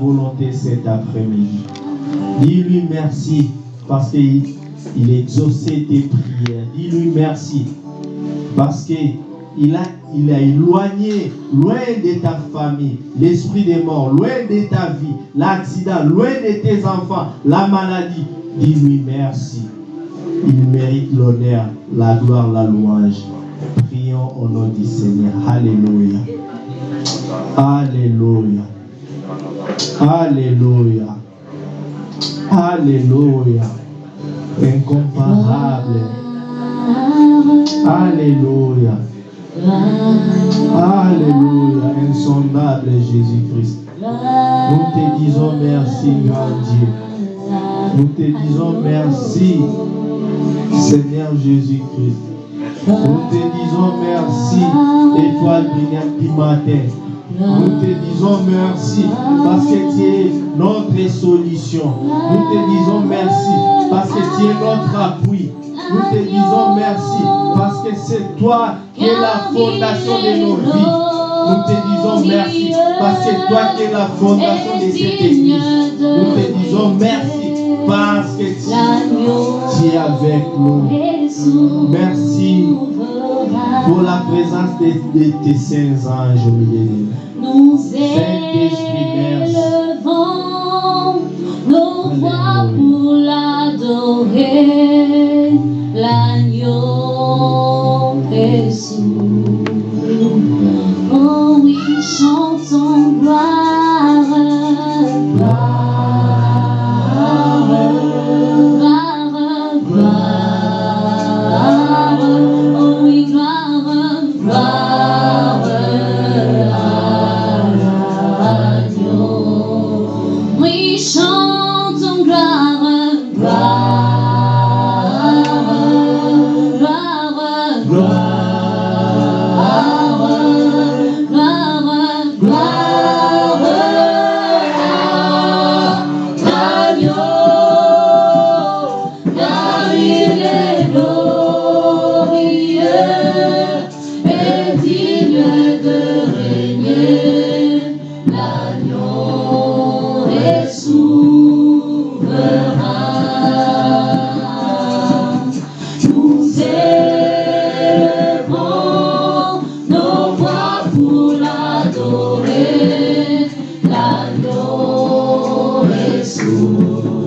volonté cet après-midi. Dis-lui merci parce qu'il exaucé tes prières. Dis-lui merci parce qu'il a, a éloigné loin de ta famille l'esprit des morts, loin de ta vie, l'accident, loin de tes enfants, la maladie. Dis-lui merci. Il mérite l'honneur, la gloire, la louange. Prions au nom du Seigneur. Alléluia. Alléluia. Alléluia. Alléluia. Incomparable. Alléluia. Alléluia. Insondable Jésus-Christ. Nous te disons merci, grand Dieu. Nous te disons merci, Seigneur Jésus-Christ. Nous te disons merci, étoile brillante du matin. Nous te disons merci parce que tu es notre solution. Nous te disons merci parce que tu es notre appui. Nous te disons merci parce que c'est toi qui es la fondation de nos vies. Nous te disons merci parce que toi qui es la fondation de cette église. Nous te disons merci parce que tu, es avec nous. Merci pour la présence de, tes saints anges Nous élevons nos voix pour l'adorer, l'agneau Jésus. Oh oui, chantons gloire, 如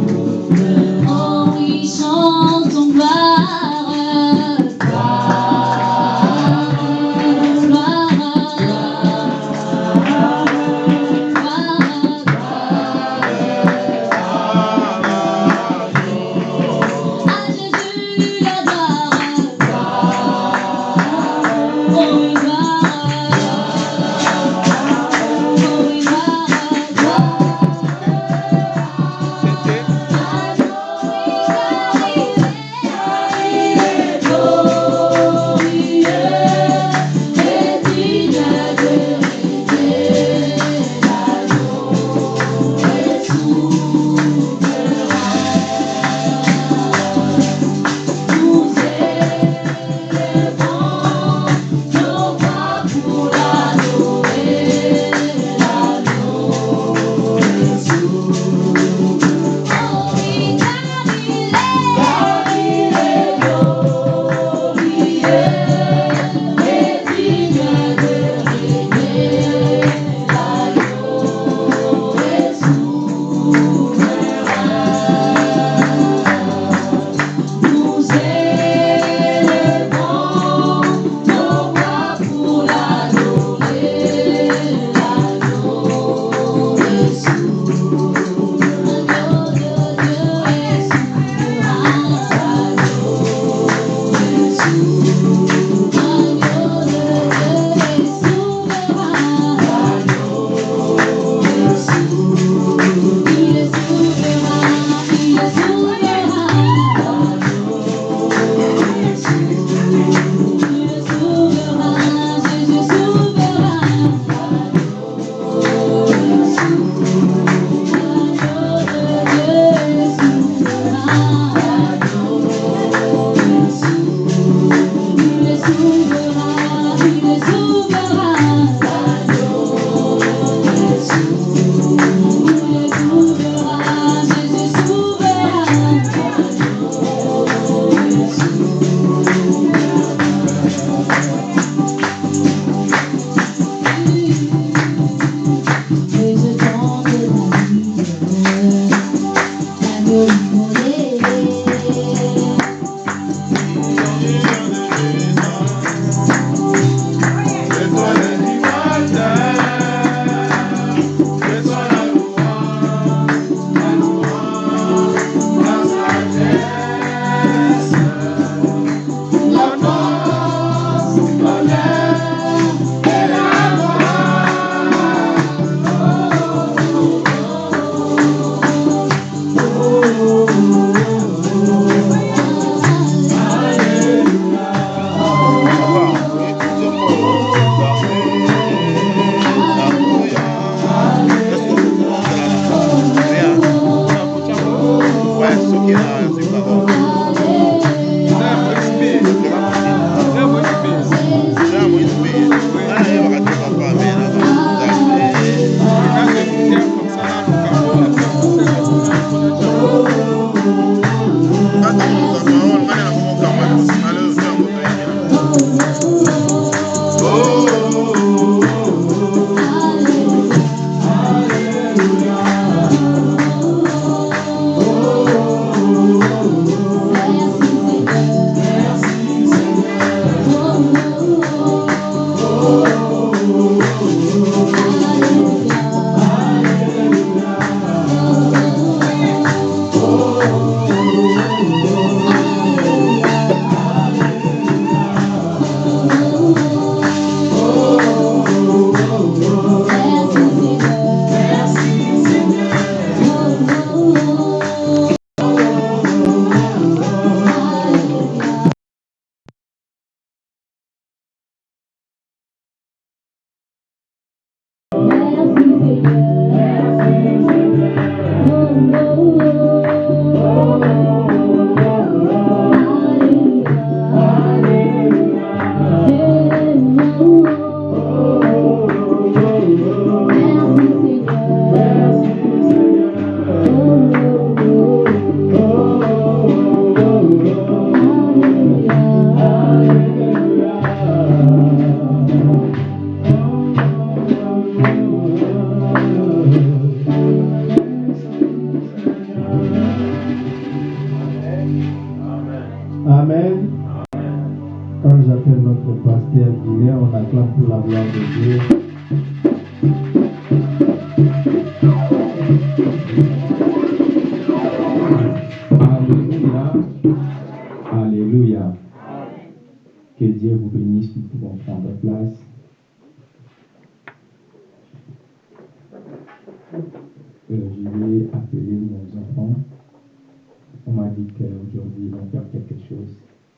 Qu'aujourd'hui ils vont faire quelque chose.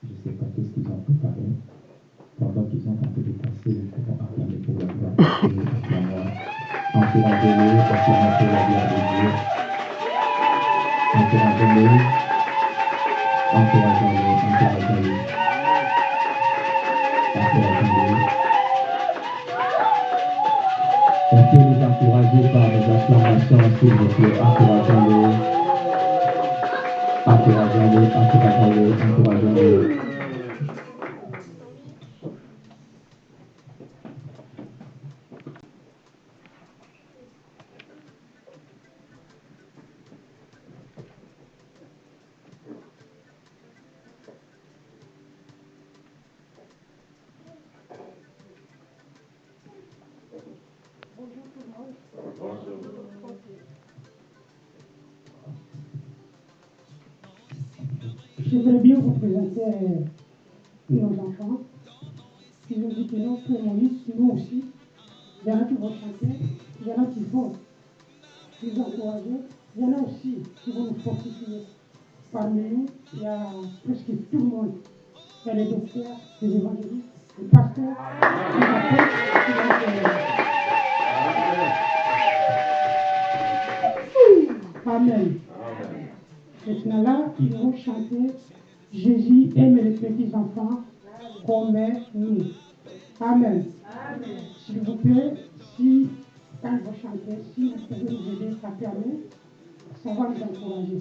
Je ne sais pas qu'est-ce qu'ils ont préparé. Pendant qu'ils en train de passer, nous pouvons acclamer pour la gloire de Dieu. Encouragez-les, acclamons pour la gloire de Dieu. Encouragez-les. Encourageons-les, encourageons-les. Encourageons-les. On peut les encourager par des acclamations, s'il vous plaît. Encourageons-les. Encourageons-les, encourageons-les, encourageons-les. Je Il y a les docteurs, les évangélistes, les pasteurs, les apôtres, qui Amen. Maintenant là, ils vont chanter Jésus aime les petits enfants comme nous. Amen. S'il vous plaît, si quand vous chantez, si vous pouvez nous aider, ça permet, ça va nous encourager.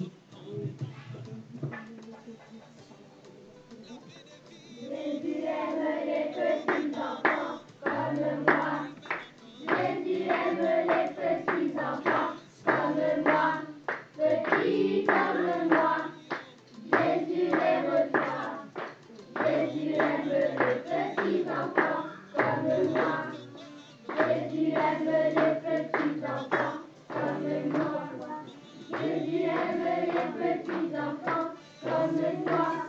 Jésus aime les petits enfants comme moi.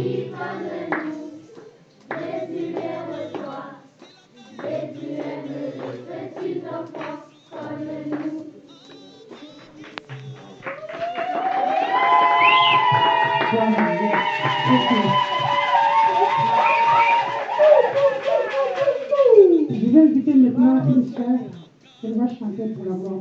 sœur. Elle va chanter pour la gloire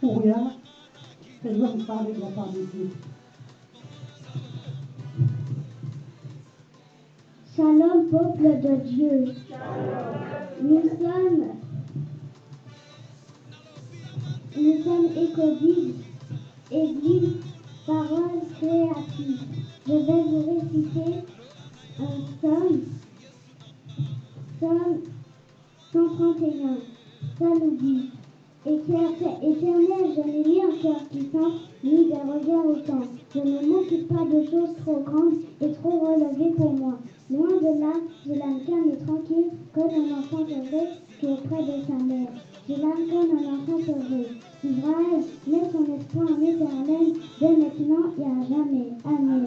Fouria, elle va vous parler de la part de Dieu. Shalom, peuple de Dieu. Nous sommes, nous sommes Écodide, Église, parole créative. Je vais vous réciter un psaume, psaume 131. Ça nous dit Éternel, je n'ai ni un cœur qui sent, ni des regards autant. Je ne m'occupe pas de choses trop grandes et trop relevées pour moi. Loin de là, j'ai l'âme calme et tranquille, comme un enfant heureux qui est près de sa mère. J'ai l'âme comme un enfant heureux. Israël, mets son espoir en l'éternel, dès maintenant et à jamais. Amen.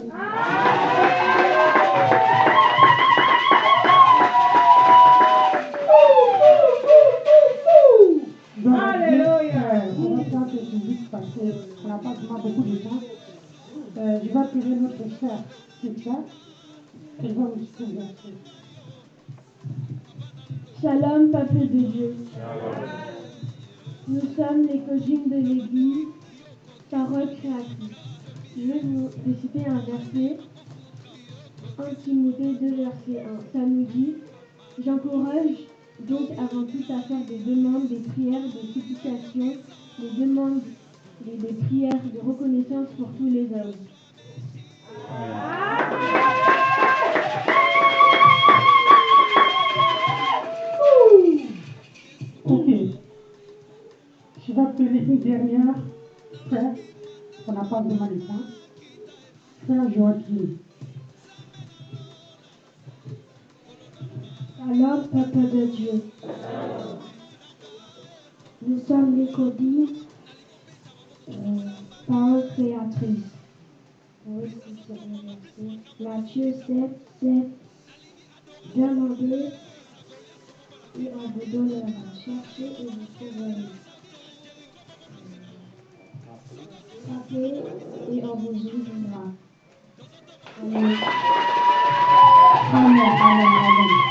N'a pas vraiment beaucoup de temps. Euh, je vais appeler notre sœur Cynthia. Elle va nous citer le verset. Shalom, peuple de Dieu. Nous sommes les codines de l'Église, parole créatrice. Je vais vous réciter un verset, 1 Timothée 2, verset 1. Ça nous dit J'encourage donc avant tout à faire des demandes, des prières, des supplications, des demandes, des, des prières de reconnaissance pour tous les hommes. Ok. Je vais appeler une dernière frère, qu'on n'a pas vraiment le temps. Frère Joachim. Alors, peuple de Dieu, nous sommes les codines, parole créatrice. Oui, c'est le verset. Matthieu 7, 7. Demandez et on vous donnera. Cherchez et vous trouverez. Frappez et on vous ouvrira. Amen, amen. Amen.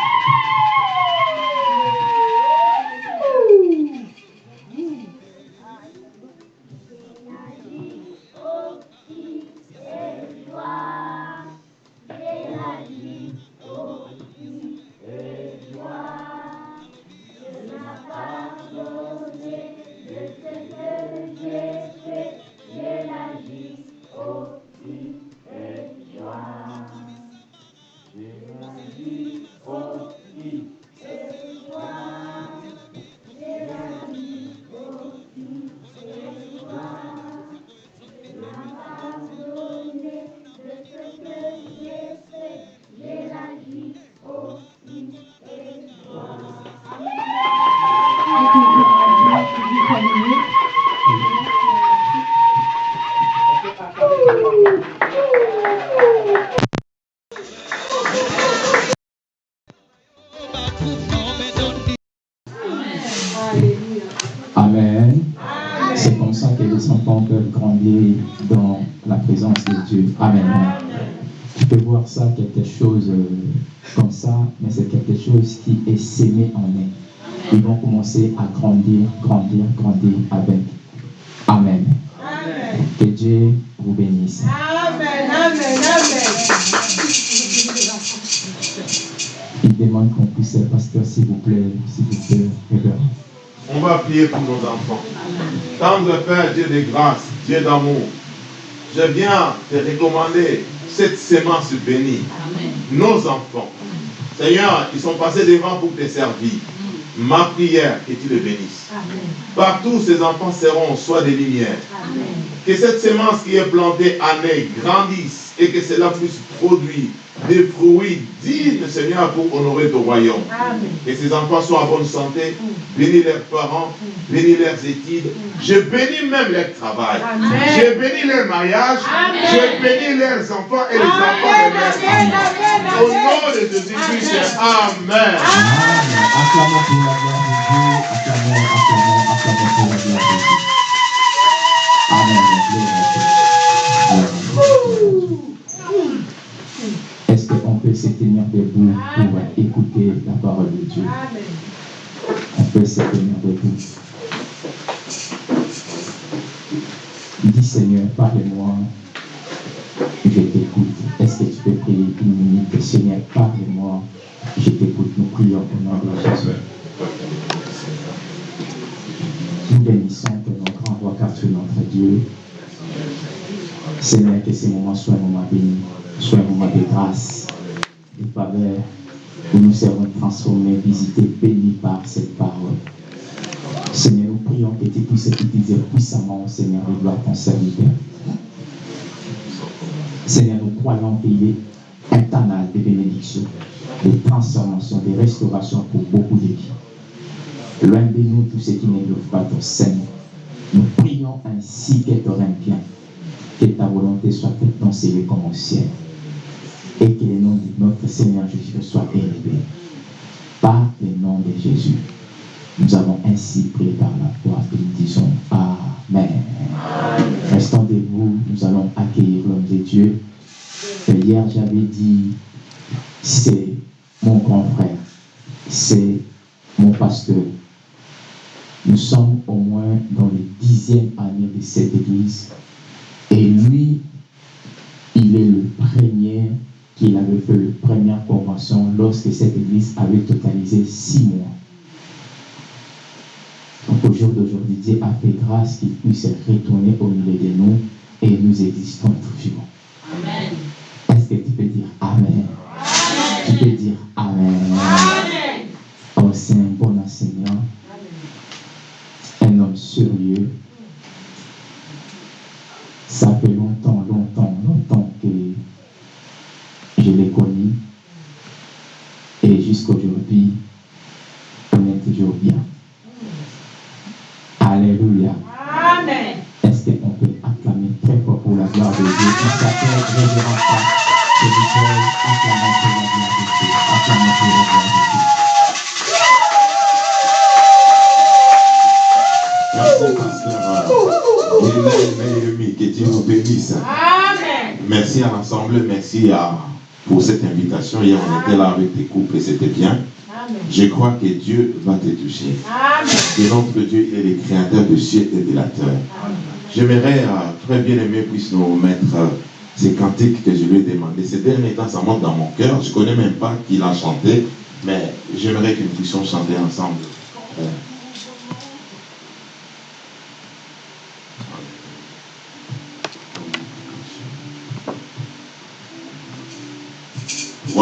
De grâce, Dieu d'amour, je viens te recommander cette semence bénie. Nos enfants. Seigneur, ils sont passés devant pour te servir. Ma prière, que tu les bénisses. Partout, ces enfants seront soit des lumières. Que cette semence qui est plantée année grandisse et que cela puisse produire des fruits dignes, Seigneur, pour honorer ton royaume. Que ces enfants soient en bonne santé, bénis leurs parents, bénis leurs études. Je bénis même leur travail. Je bénis leur mariage. Je bénis leurs enfants et les enfants de leurs enfants. Au nom de Jésus-Christ, Amen. Acclamons pour la gloire de Dieu. Acclamons, acclamons, acclamons pour la gloire de Dieu. Amen. Est-ce qu'on peut se tenir debout pour écouter la parole de Dieu? On peut se tenir debout. Seigneur, parle-moi. Je t'écoute. Est-ce que tu peux prier une minute? Seigneur, parle-moi. Je t'écoute. Nous prions au nom de Jésus. Nous bénissons ton grand roi, car tu es notre Dieu. Seigneur, que ces moments soient un moment béni, soient un moment de grâce, de faveur, où nous serons transformés, visités, bénis par cette parole. Seigneur, nous prions que tu puisses utiliser puissamment, Seigneur, de gloire ton serviteur. Seigneur, nous croyons qu'il est un canal de bénédiction, de transformation, de restauration pour beaucoup de vies. Loin de nous tous ceux qui ne doivent pas ton Seigneur. Nous prions ainsi que tu règne bien, que ta volonté soit faite dans ces lieux comme au ciel, et que le nom de notre Seigneur Jésus soit élevé. Par le nom de Jésus, nous avons ainsi prié par la foi et nous disons Amen. Restons debout, nous allons accueillir l'homme de Dieu. Hier, j'avais dit, c'est mon grand frère, c'est mon pasteur. Nous sommes au moins dans les dixième année de cette église. Et lui, il est le premier qui avait fait la première convention lorsque cette église avait totalisé six mois. Au jour d'aujourd'hui, Dieu a fait grâce qu'il puisse retourner au milieu de nous et nous existons toujours. Amen. Est-ce que tu peux dire Amen? Tu peux dire Amen. Amen. Oh, c'est merci à, pour cette invitation. Hier, on était là avec tes couples et c'était bien. Amen. Je crois que Dieu va te toucher. Amen. Et notre Dieu, est le créateur de ciel et de la terre. J'aimerais, euh, très bien aimé, puisse nous mettre euh, ces cantiques que je lui ai demandé. Ces derniers temps, ça monte dans mon cœur. Je ne connais même pas qui l'a chanté, mais j'aimerais que nous puissions chanter ensemble.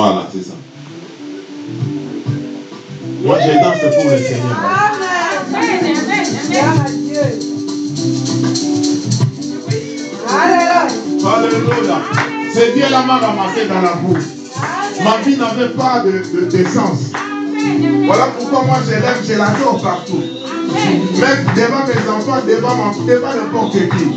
Voilà, c'est ça. Moi, je danse pour le Seigneur. Alléluia. C'est Dieu la m'a ramassé dans la boue. Ma vie n'avait pas de, d'essence. Voilà pourquoi moi je l'aime, je l'adore partout. Même devant mes enfants, devant, mon, devant n'importe qui.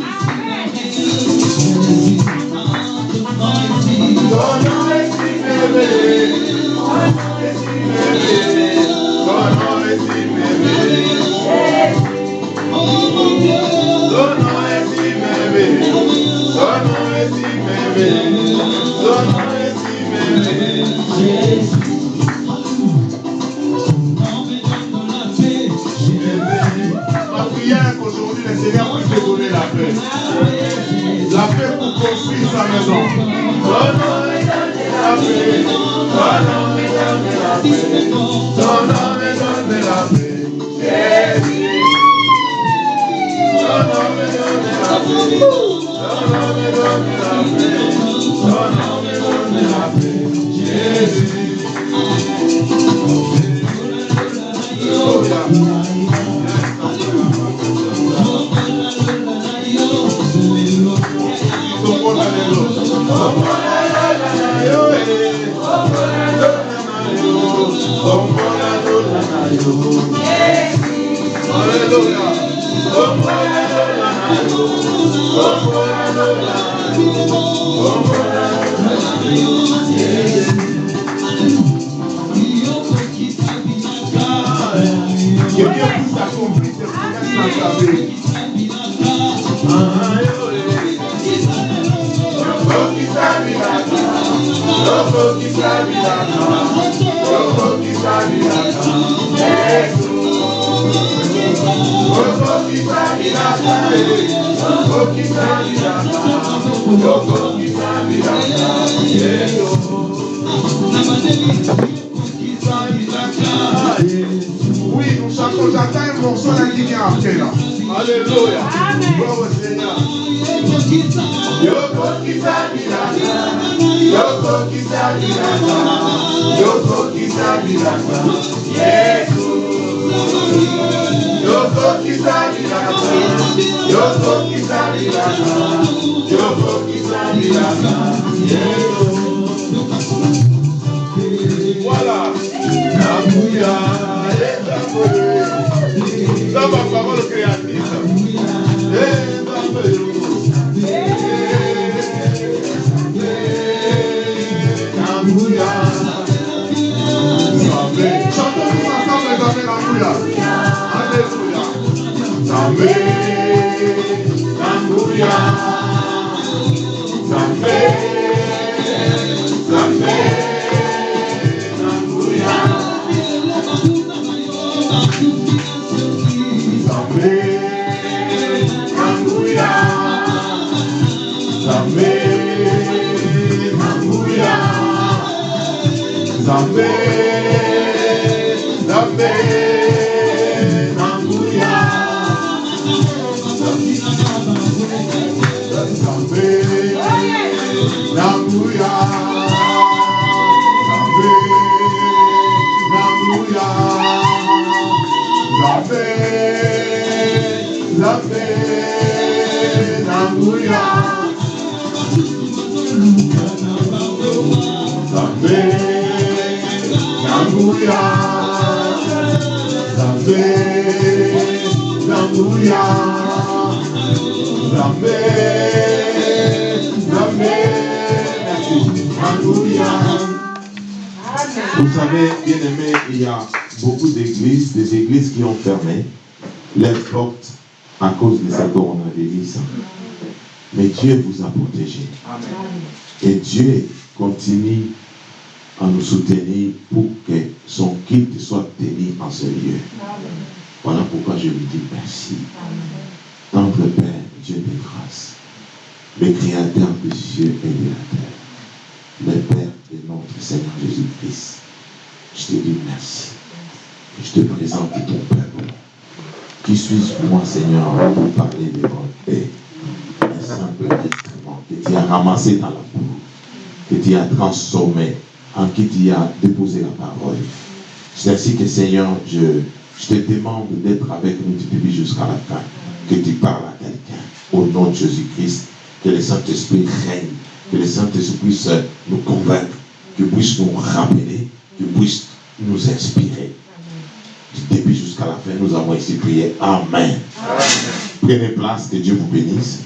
Et Dieu continue à nous soutenir pour que son culte soit tenu en ce lieu. Voilà pourquoi je lui dis merci. Tendre Père, Dieu de grâce, le Créateur des cieux et de la terre, le Père de notre Seigneur Jésus-Christ, je te dis merci. Je te présente ton peuple. Qui suis-je moi, Seigneur, pour parler de bonté Un simple instrument que tu as ramassé dans la boue, que tu as transformé, en qui tu as déposé la parole. C'est ainsi que, Seigneur, je, je te demande d'être avec nous du début jusqu'à la fin, que tu parles à quelqu'un. Au nom de Jésus-Christ, que le Saint-Esprit règne, que le Saint-Esprit puisse nous convaincre, qu'il puisse nous rappeler, qu'il puisse nous inspirer. Du début jusqu'à la fin, nous avons ici prié. Amen. Prenez place, que Dieu vous bénisse.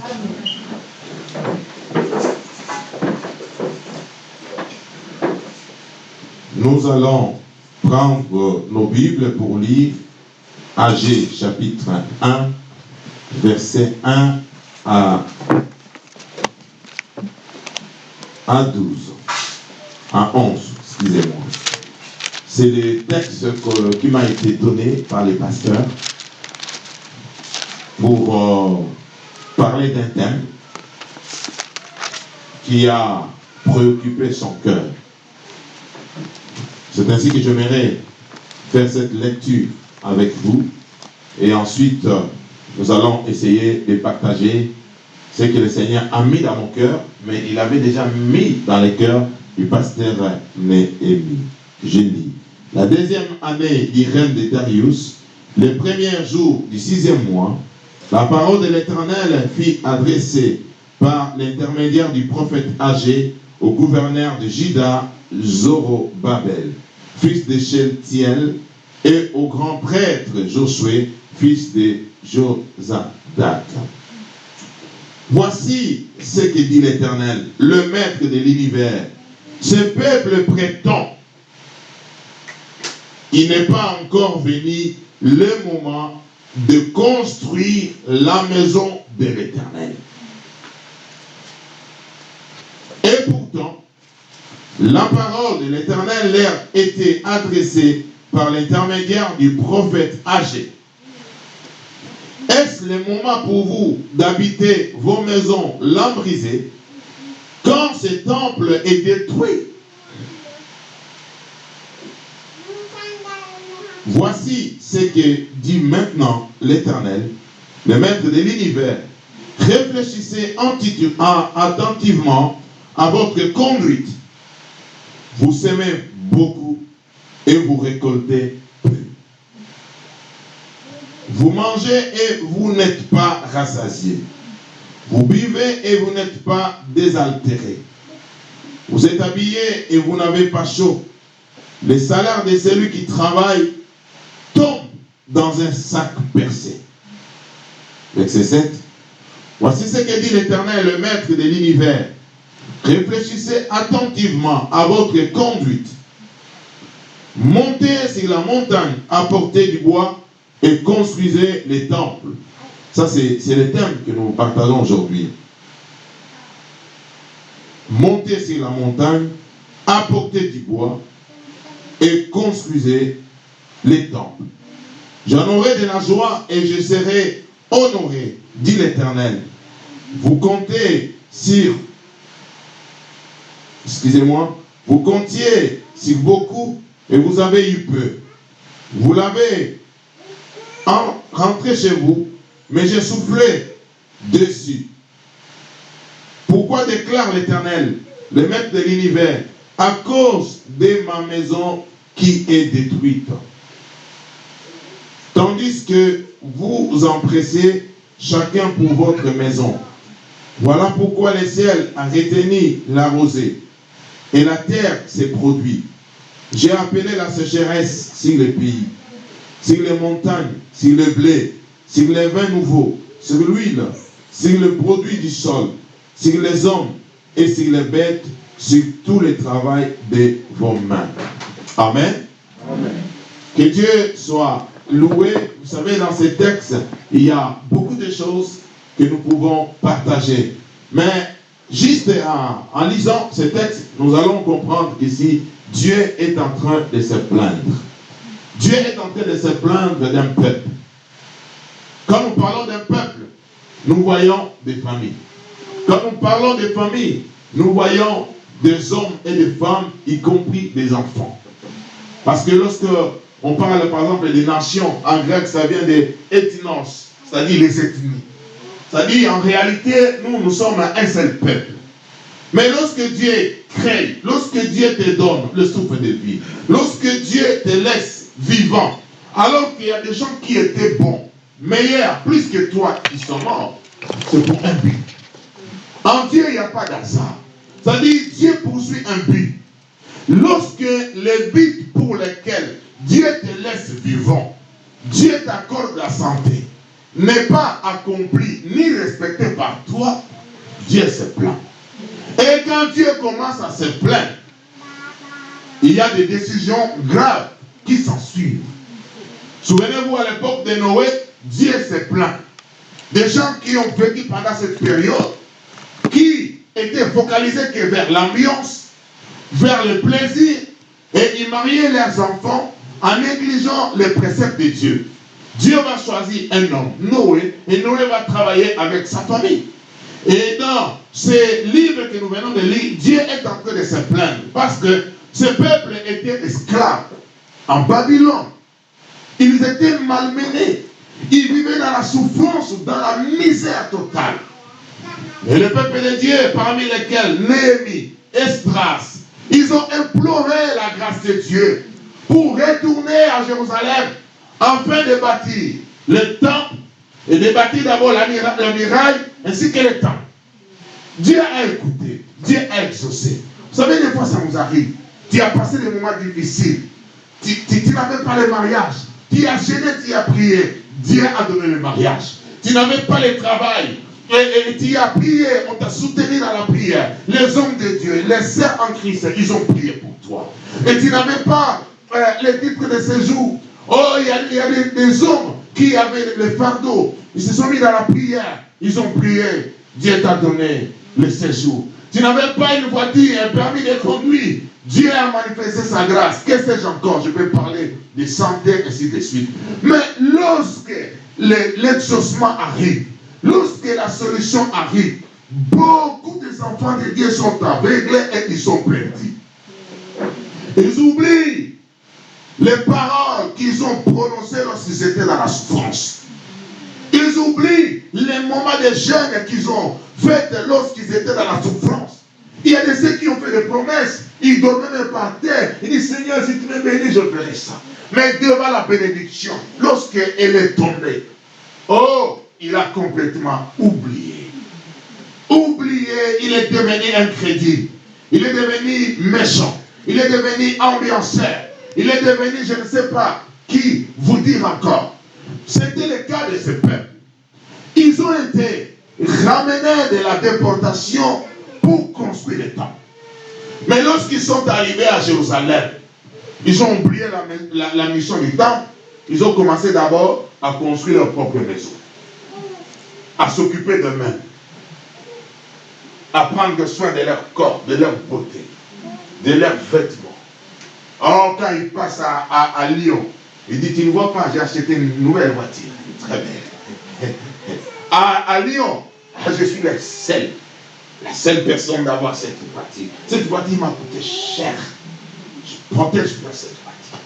Nous allons prendre nos Bibles pour lire AG chapitre 1, verset 1 à, à 12, à 11, excusez-moi. C'est le texte qui m'a été donné par les pasteurs pour euh, parler d'un thème qui a préoccupé son cœur. C'est ainsi que j'aimerais faire cette lecture avec vous. Et ensuite, euh, nous allons essayer de partager ce que le Seigneur a mis dans mon cœur, mais il avait déjà mis dans le cœur du pasteur Néhémie. Je lis. La deuxième année du règne de Darius, le premier jour du sixième mois, la parole de l'Éternel fut adressée par l'intermédiaire du prophète âgé au gouverneur de Juda, Zorobabel, fils de Sheltiel, et au grand prêtre Josué, fils de Josadak. Voici ce que dit l'Éternel, le maître de l'univers. Ce peuple prétend, il n'est pas encore venu le moment de construire la maison de l'Éternel. Et pourtant, la parole de l'Éternel leur était adressée par l'intermédiaire du prophète âgé. Est-ce le moment pour vous d'habiter vos maisons lambrisées quand ce temple est détruit? Voici ce que dit maintenant l'Éternel, le maître de l'univers. Réfléchissez attentivement à votre conduite. Vous semez beaucoup et vous récoltez peu. Vous mangez et vous n'êtes pas rassasié. Vous buvez et vous n'êtes pas désaltéré. Vous êtes habillé et vous n'avez pas chaud. Le salaire de celui qui travaille tombe dans un sac percé. Verset 7. Voici ce que dit l'Éternel, le maître de l'univers. Réfléchissez attentivement à votre conduite. Montez sur la montagne, apportez du bois et construisez les temples. Ça, c'est le thème que nous partageons aujourd'hui. Montez sur la montagne, apportez du bois et construisez les temples. J'en aurai de la joie et je serai honoré, dit l'Éternel. Vous comptez sur, excusez-moi, vous comptiez sur beaucoup et vous avez eu peu. Vous l'avez rentré chez vous, mais j'ai soufflé dessus. Pourquoi déclare l'Éternel, le maître de l'univers, à cause de ma maison qui est détruite? Tandis que vous vous empressez chacun pour votre maison. Voilà pourquoi le ciel a retenu la rosée et la terre s'est produite. J'ai appelé la sécheresse sur le pays, sur les montagnes, sur le blé, sur les vins nouveaux, sur l'huile, sur le produit du sol, sur les hommes et sur les bêtes, sur tout le travail de vos mains. Amen. Amen. Que Dieu soit loué. Vous savez, dans ces textes, il y a beaucoup de choses que nous pouvons partager. Mais juste en, en lisant ces textes, nous allons comprendre qu'ici, Dieu est en train de se plaindre. Dieu est en train de se plaindre d'un peuple. Quand nous parlons d'un peuple, nous voyons des familles. Quand nous parlons des familles, nous voyons des hommes et des femmes, y compris des enfants. Parce que lorsque on parle par exemple des nations, en grec ça vient de ethnos, c'est-à-dire les ethnies. C'est-à-dire en réalité, nous, nous sommes un seul peuple. Mais lorsque Dieu crée, lorsque Dieu te donne le souffle de vie, lorsque Dieu te laisse vivant, alors qu'il y a des gens qui étaient bons, meilleurs, plus que toi, qui sont morts, c'est pour un but. En Dieu, il n'y a pas d'hasard. C'est-à-dire, Dieu poursuit un but. Lorsque le but pour lequel Dieu te laisse vivant, Dieu t'accorde la santé, n'est pas accompli ni respecté par toi, Dieu se plaint. Et quand Dieu commence à se plaindre, il y a des décisions graves qui s'en suivent. Souvenez-vous à l'époque de Noé, Dieu se plaint. Des gens qui ont vécu pendant cette période, qui étaient focalisés que vers l'ambiance, vers le plaisir, et ils mariaient leurs enfants en négligeant les préceptes de Dieu. Dieu va choisir un homme, Noé, et Noé va travailler avec sa famille. Et dans ces livres que nous venons de lire, Dieu est en train de se plaindre parce que Ce peuple était esclave en Babylone. Ils étaient malmenés. Ils vivaient dans la souffrance, dans la misère totale. Et le peuple de Dieu, parmi lesquels Néhémie, Esdras, ils ont imploré la grâce de Dieu pour retourner à Jérusalem afin de bâtir le temple et de bâtir d'abord la, muraille ainsi que le temple. Dieu a écouté, Dieu a exaucé. Vous savez, des fois ça nous arrive. Tu as passé des moments difficiles. Tu, n'avais pas le mariage. Tu as gêné, tu as prié. Dieu a donné le mariage. Tu n'avais pas le travail. Et, tu as prié, on t'a soutenu dans la prière. Les hommes de Dieu, les sœurs en Christ, ils ont prié pour toi. Et tu n'avais pas euh, les titres de séjour. Oh, il y a, des, hommes qui avaient le fardeau. Ils se sont mis dans la prière. Ils ont prié. Dieu t'a donné le séjour. Tu n'avais pas une voiture, un permis de conduire. Dieu a manifesté sa grâce. Qu'est-ce que j'ai encore? Je peux parler de santé, ainsi de suite. Mais lorsque l'exaucement arrive, lorsque la solution arrive, beaucoup des enfants de Dieu sont aveuglés et ils sont perdus. Ils oublient les paroles qu'ils ont prononcées lorsqu'ils étaient dans la souffrance. Ils oublient les moments de jeûne qu'ils ont fait lorsqu'ils étaient dans la souffrance. Il y a de ceux qui ont fait des promesses. Ils dormaient même par terre. Ils disent, Seigneur, si tu me bénis, je ferai ça. Mais devant la bénédiction, lorsqu'elle est tombée, oh, il a complètement oublié. Oublié, il est devenu incrédule. Il est devenu méchant. Il est devenu ambianceur. Il est devenu, je ne sais pas qui vous dire encore. C'était le cas de ce peuple. Ils ont été ramenés de la déportation pour construire le temple. Mais lorsqu'ils sont arrivés à Jérusalem, ils ont oublié la, mission du temple. Ils ont commencé d'abord à construire leur propre maison, à s'occuper d'eux-mêmes, à prendre soin de leur corps, de leur beauté, de leurs vêtements. Or, quand ils passent à Lyon, il dit, tu ne vois pas, j'ai acheté une nouvelle voiture. Très bien. À, Lyon, je suis la seule, la seule personne d'avoir cette voiture. Cette voiture m'a coûté cher. Je protège bien cette voiture.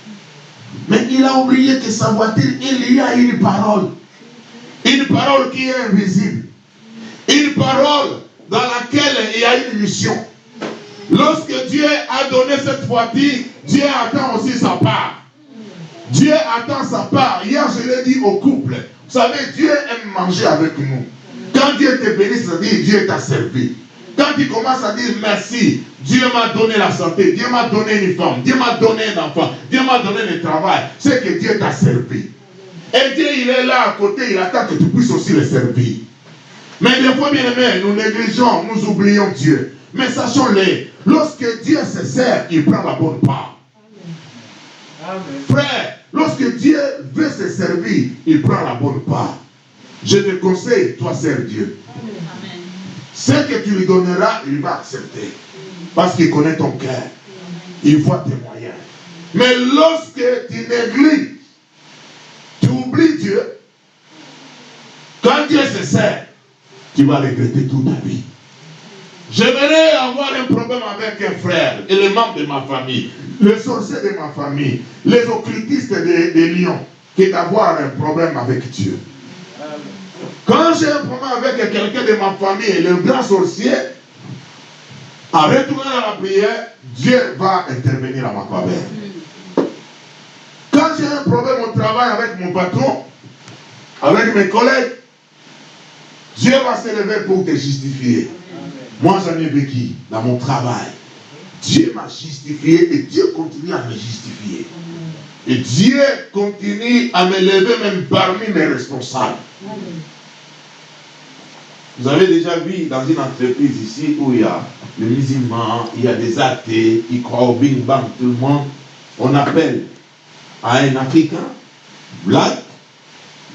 Mais il a oublié que sa voiture, il y a une parole. Une parole qui est invisible. Une parole dans laquelle il y a une mission. Lorsque Dieu a donné cette voiture, Dieu attend aussi sa part. Dieu attend sa part. Hier, je l'ai dit au couple. Vous savez, Dieu aime manger avec nous. Quand Dieu te bénit, ça dit Dieu t'a servi. Quand tu commences à dire merci, Dieu m'a donné la santé, Dieu m'a donné une femme, Dieu m'a donné un enfant, Dieu m'a donné le travail, c'est que Dieu t'a servi. Et Dieu, il est là à côté, il attend que tu puisses aussi le servir. Mais des fois, bien aimé, nous négligeons, nous oublions Dieu. Mais sachons-le, lorsque Dieu se sert, il prend la bonne part. Frère, lorsque Dieu veut se servir, il prend la bonne part. Je te conseille, toi, sers Dieu. Ce que tu lui donneras, il va accepter. Parce qu'il connaît ton cœur. Il voit tes moyens. Mais lorsque tu négliges, tu oublies Dieu, quand Dieu se sert, tu vas regretter toute ta vie. J'aimerais avoir un problème avec un frère, élément de ma famille le sorcier de ma famille, les occultistes des de Lyon, que d'avoir un problème avec Dieu. Quand j'ai un problème avec quelqu'un de ma famille, le grand sorcier, en retournant à la prière, Dieu va intervenir à ma faveur. Quand j'ai un problème au travail avec mon patron, avec mes collègues, Dieu va se lever pour te justifier. Moi, j'en ai vécu dans mon travail. Dieu m'a justifié et Dieu continue à me justifier. Et Dieu continue à me lever même parmi mes responsables. Vous avez déjà vu dans une entreprise ici où il y a les musulmans, il y a des athées, ils croient au bing bang, tout le monde. On appelle à un Africain, black,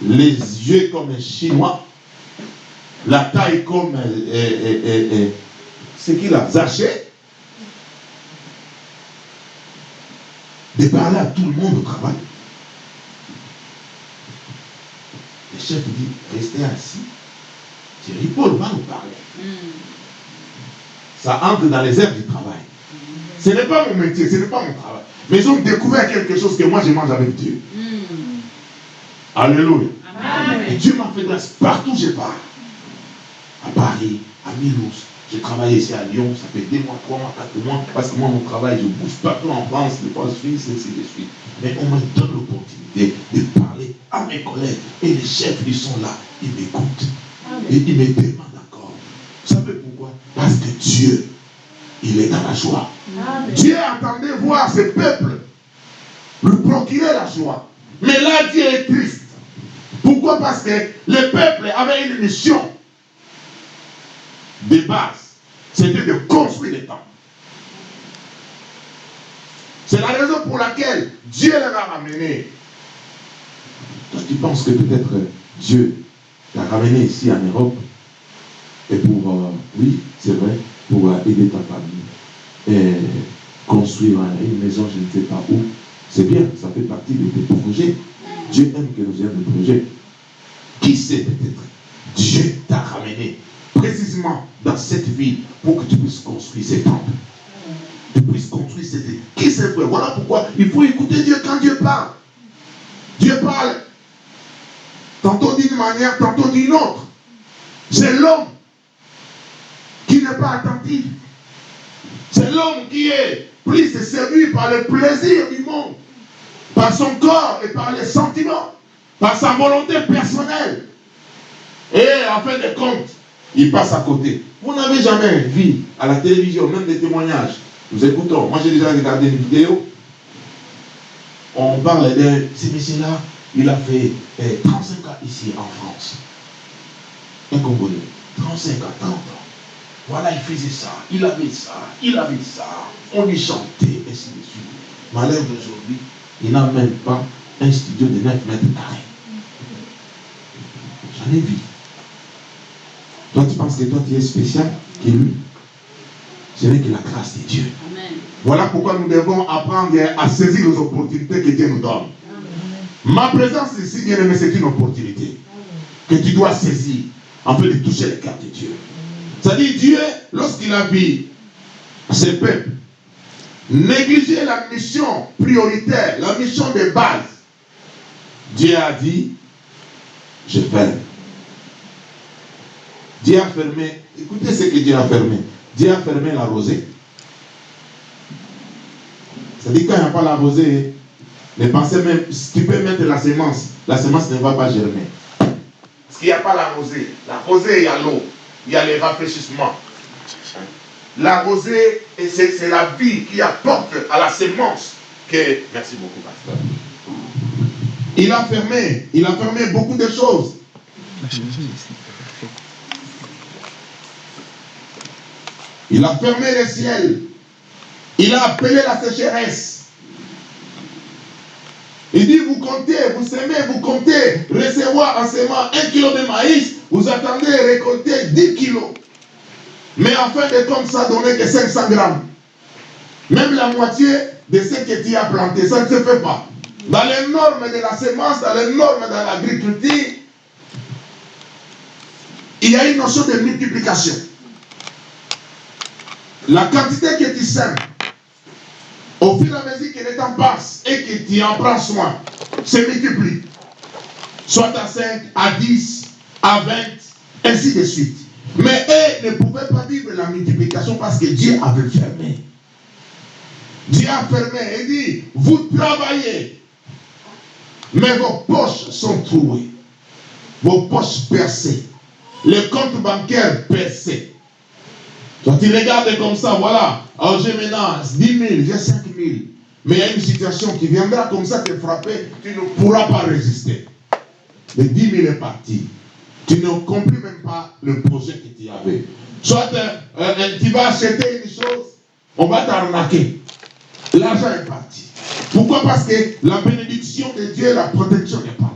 les yeux comme un Chinois, la taille comme ce qu'il a, Zaché, de parler à tout le monde au travail. Le chef dit, restez assis. Thierry Paul va nous parler. Ça entre dans les heures du travail. Ce n'est pas mon métier, ce n'est pas mon travail. Mais ils ont découvert quelque chose que moi je mange avec Dieu. Alléluia. Et Dieu m'a fait grâce partout où je pars. À Paris, à Milos. J'ai travaillé ici à Lyon, ça fait deux mois, trois mois, quatre mois, parce que moi, mon travail, je bouge partout en France, des fois Suisse, ainsi de suite. Mais on me donne l'opportunité de parler à mes collègues. Et les chefs, ils sont là, ils m'écoutent. Et ils me demandent encore. Vous savez pourquoi? Parce que Dieu, il est dans la joie. Dieu attendait voir ce peuple lui procurer la joie. Mais là, Dieu est triste. Pourquoi? Parce que le peuple avait une mission de base. C'était de construire les temples. C'est la raison pour laquelle Dieu les a ramenés. Tu penses que peut-être Dieu t'a ramené ici en Europe et pour, euh, oui, c'est vrai, pour euh, aider ta famille et construire une maison, je ne sais pas où. C'est bien, ça fait partie de tes projets. Dieu aime que nous ayons des projets. Qui sait peut-être Dieu t'a ramené précisément dans cette ville pour que tu puisses construire ces temples. Tu puisses construire ville. Qui sait frère Voilà pourquoi il faut écouter Dieu quand Dieu parle. Dieu parle tantôt d'une manière, tantôt d'une autre. C'est l'homme qui n'est pas attentif. C'est l'homme qui est plus séduit par le plaisir du monde, par son corps et par les sentiments, par sa volonté personnelle. Et en fin de compte, il passe à côté. Vous n'avez jamais vu à la télévision, même des témoignages. Nous écoutons. Moi, j'ai déjà regardé une vidéo. On parle de ce monsieur-là. Il a fait 35 ans ici en France. Un Congolais. 35 ans, 30 ans. Voilà, il faisait ça, il avait ça, il avait ça. On lui chantait, ainsi de suite. Malheur d'aujourd'hui, il n'a même pas un studio de 9 mètres carrés. J'en ai vu. Toi, tu penses que toi, tu es spécial que lui? Ce n'est que la grâce de Dieu. Voilà pourquoi nous devons apprendre à saisir les opportunités que Dieu nous donne. Ma présence ici, bien aimé, c'est une opportunité que tu dois saisir en fait de toucher le cœur de Dieu. C'est-à-dire, Dieu, lorsqu'il a vu ses peuples négliger la mission prioritaire, la mission de base, Dieu a dit, je ferme. Dieu a fermé, écoutez ce que Dieu a fermé. Dieu a fermé la rosée. C'est-à-dire, quand il n'y a pas la rosée, les pensées même, tu peux mettre la semence, la semence ne va pas germer. Parce qu'il n'y a pas la rosée. La rosée, il y a l'eau, il y a les rafraîchissements. La rosée, c'est la vie qui apporte à la semence que. Merci beaucoup, pasteur. Il a fermé, il a fermé beaucoup de choses. Il a fermé le ciel. Il a appelé la sécheresse. Il dit, vous comptez, vous semez, vous comptez recevoir en semant un kilo de maïs, vous attendez récolter 10 kilos. Mais en fin de compte, ça donnait que 500 grammes. Même la moitié de ce que tu as planté, ça ne se fait pas. Dans les normes de la semence, dans les normes de l'agriculture, il y a une notion de multiplication. La quantité que tu sèmes, au fur et à mesure que le temps passe et que tu en prends soin, se multiplie. Soit à 5, à 10, à 20, ainsi de suite. Mais eux ne pouvaient pas vivre la multiplication parce que Dieu avait fermé. Dieu a fermé et dit, vous travaillez, mais vos poches sont trouées, vos poches percées, les comptes bancaires percés. Toi, tu regardes comme ça, voilà. Alors j'ai maintenant 10 000, j'ai 5 000. Mais il y a une situation qui viendra comme ça te frapper, tu ne pourras pas résister. Les 10 000 est parti. Tu ne comprends même pas le projet que tu avais. Soit euh, euh, tu vas acheter une chose, on va t'arnaquer. L'argent est parti. Pourquoi? Parce que la bénédiction de Dieu, la protection n'est pas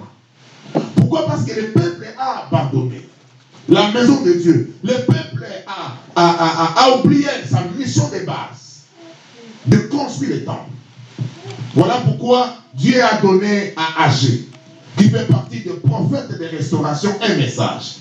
là. Pourquoi? Parce que le peuple a abandonné la maison de Dieu. Le peuple a, oublié sa mission de base de construire le temple. Voilà pourquoi Dieu a donné à Agé, qui fait partie des prophètes de restauration, un message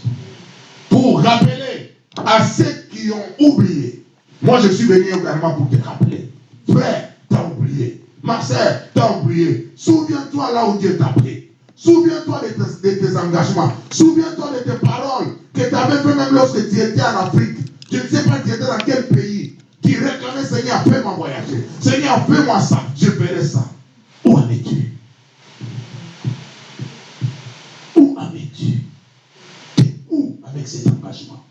pour rappeler à ceux qui ont oublié. Moi, je suis venu également pour te rappeler. Frère, t'as oublié. Ma soeur, t'as oublié. Souviens-toi là où Dieu t'a pris. Souviens-toi de tes, engagements. Souviens-toi de tes paroles que tu avais fait même lorsque tu étais en Afrique. Je ne sais pas tu étais dans quel pays. Tu réclamais, Seigneur, fais-moi voyager. Seigneur, fais-moi ça. Je ferai ça. Où en es-tu Où en es-tu où avec cet engagement?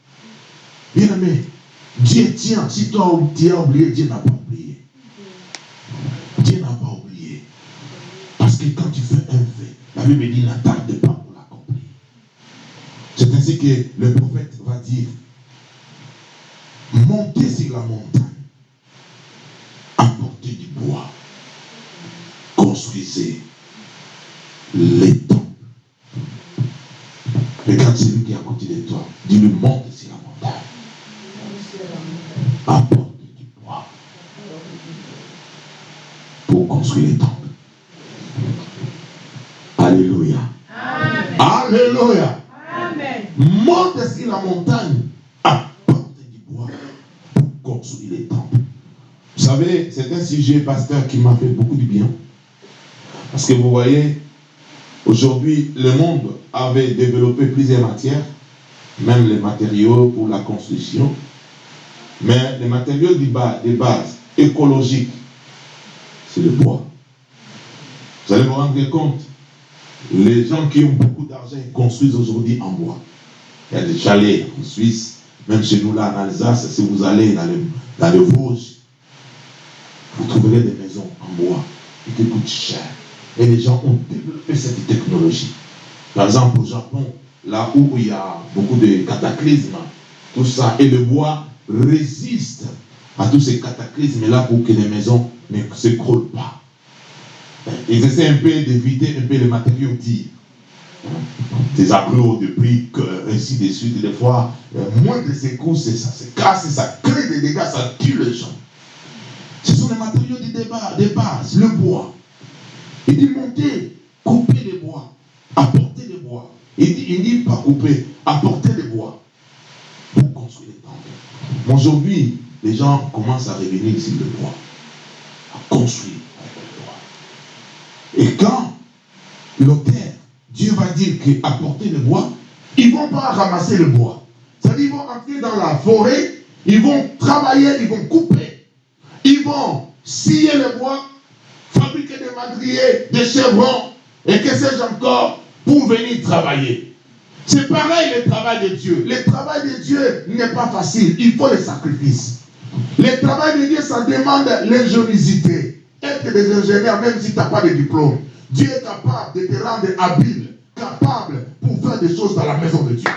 Bien aimé, Dieu tient. Si toi tu as oublié, Dieu n'a pas oublié. Dieu n'a pas oublié. Parce que quand tu la Bible dit n'attarde pas pour l'accomplir. C'est ainsi que le prophète va dire montez sur la montagne, apportez du bois, construisez les temples. Regarde celui qui est à côté de toi. Dis-lui monte sur la montagne. Apporte du bois pour construire les temples. Alléluia. Alléluia. Monte sur la montagne, apporte du bois pour construire les temples. Vous savez, c'est un sujet, pasteur, qui m'a fait beaucoup de bien. Parce que vous voyez, aujourd'hui, le monde avait développé plusieurs matières, même les matériaux pour la construction. Mais les matériaux de base, de base écologiques, c'est le bois. Vous allez vous rendre compte, les gens qui ont beaucoup d'argent construisent aujourd'hui en bois. Il y a des chalets en Suisse, même chez nous là en Alsace, si vous allez dans le, dans Vosges, vous trouverez des maisons en bois qui coûtent cher. Et les gens ont développé cette technologie. Par exemple, au Japon, là où il y a beaucoup de cataclysmes, tout ça, et le bois résiste à tous ces cataclysmes-là pour que les maisons ne s'écroulent pas. Ils essaient un peu d'éviter un peu les matériaux dits. Des aglos, de briques, ainsi de suite. Des fois, euh, moins de secousses, ça se casse, ça crée des dégâts, ça tue les gens. Ce sont les matériaux de, débat, de base, le bois. Il dit monter, couper les bois, apporter les bois. Il dit, il pas couper, apporter les bois pour construire les temples. Aujourd'hui, les gens commencent à revenir sur le bois, à construire. Et quand l'auteur, Dieu va dire qu'apporter le bois, ils ne vont pas ramasser le bois. C'est-à-dire ils vont entrer dans la forêt, ils vont travailler, ils vont couper. Ils vont scier le bois, fabriquer des madriers, des chevrons, et que sais-je encore, pour venir travailler. C'est pareil le travail de Dieu. Le travail de Dieu n'est pas facile. Il faut les sacrifices. Le travail de Dieu, ça demande l'ingéniosité. Être des ingénieurs, même si tu n'as pas de diplôme. Dieu est capable de te rendre habile, capable pour faire des choses dans la maison de Dieu.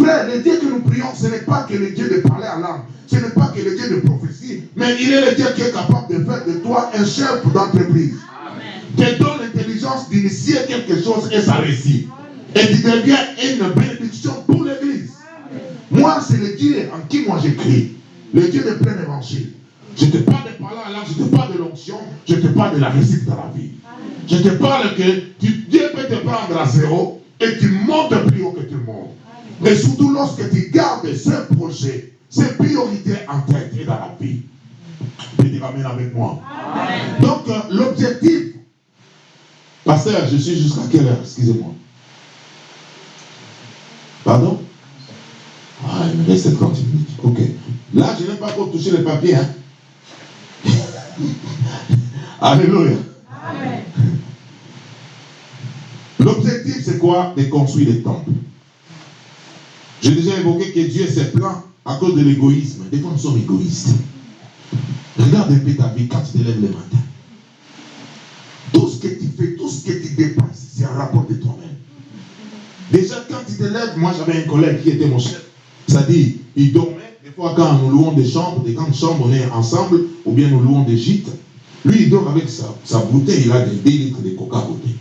Frère, le Dieu que nous prions, ce n'est pas que le Dieu de parler à l'âme, ce n'est pas que le Dieu de prophétie, mais il est le Dieu qui est capable de faire de toi un chef d'entreprise. Te donne l'intelligence d'initier quelque chose et ça réussit. Et tu deviens une bénédiction pour l'église. Moi, c'est le Dieu en qui moi j'écris. Le Dieu de plein évangile. Je te parle de parler à l'âme, je te parle de l'onction, je te parle de la réussite dans la vie. Je te parle que tu- Dieu peut te prendre à zéro et tu montes plus haut que tout le monde. Mais surtout lorsque tu gardes ce projet, ces priorités en tête et dans la vie. Tu te ramènes avec moi. Donc, euh, l'objectif, pasteur, je suis jusqu'à quelle heure Excusez-moi? Pardon? Ah, il me reste 30 minutes. Ok. Là, je n'ai pas encore touché le papier. Hein? Alléluia. L'objectif, c'est quoi? De construire des temples. J'ai déjà évoqué que Dieu s'est plaint à cause de l'égoïsme. Des fois, nous sommes égoïstes. Regarde un peu ta vie quand tu te lèves le matin. Tout ce que tu fais, tout ce que tu dépenses, c'est un rapport de toi-même. Déjà, quand tu te lèves, moi j'avais un collègue qui était mon chef. Dit, il dormait. Des fois, quand nous louons des chambres, des grandes chambres, on est ensemble, ou bien nous louons des gîtes. Lui, il avec sa, sa bouteille, il a des 2 litres de coca côté.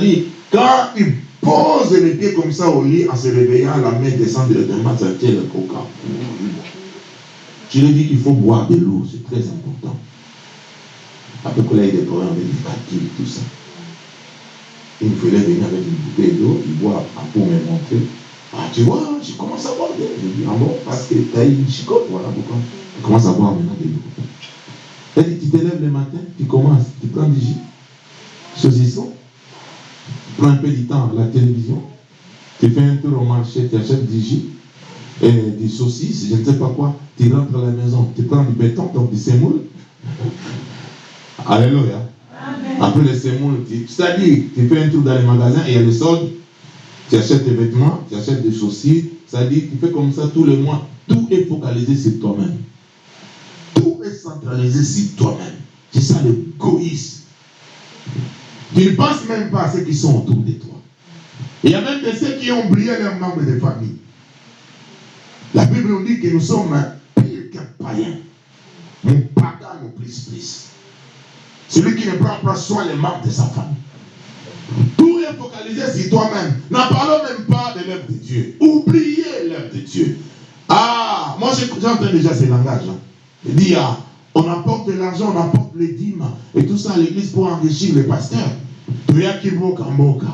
Dit, quand il pose les pieds comme ça au lit, en se réveillant, la main descend directement, ça tient le coca. Je lui ai dit qu'il faut boire de l'eau, c'est très important. Après qu'il ait des problèmes avec les calculs, tout ça. Il me fallait venir avec une bouteille d'eau, il boit pour me montrer. Ah, tu vois, je commence à boire de l'eau. Je dis, ah bon, parce que tu as une chicote, voilà pourquoi. Je commence à boire maintenant de l'eau. Elle dit, tu te lèves le matin, tu commences, tu prends du jus, saucisson, tu prends un peu du temps à la télévision, tu fais un tour au marché, tu achètes du jus, et des saucisses, je ne sais pas quoi, tu rentres à la maison, tu prends du béton, donc du semoule. Alléluia. Après le semoule, tu- c'est-à-dire, tu fais un tour dans les magasins et il y a le solde, tu achètes tes vêtements, tu achètes des chaussures, c'est-à-dire, tu fais comme ça tous les mois. Tout est focalisé sur toi-même. Centralisé sur toi-même. C'est ça l'égoïsme. Tu ne penses même pas à ceux qui sont autour de toi. Il y a même de ceux qui ont oublié leurs membres de famille. La Bible nous dit que nous sommes pire qu'un païen. Mon pagan nous plus plus. Celui qui ne prend pas soin des membres de sa famille. Tout est focalisé sur toi-même. N'en parlons même pas de l'œuvre de Dieu. Oubliez l'œuvre de Dieu. Ah, moi j'entends déjà ces langages. hein. Il ah, on apporte de l'argent, on apporte les dîmes et tout ça à l'église pour enrichir les pasteurs. Toyaki mboka mboka.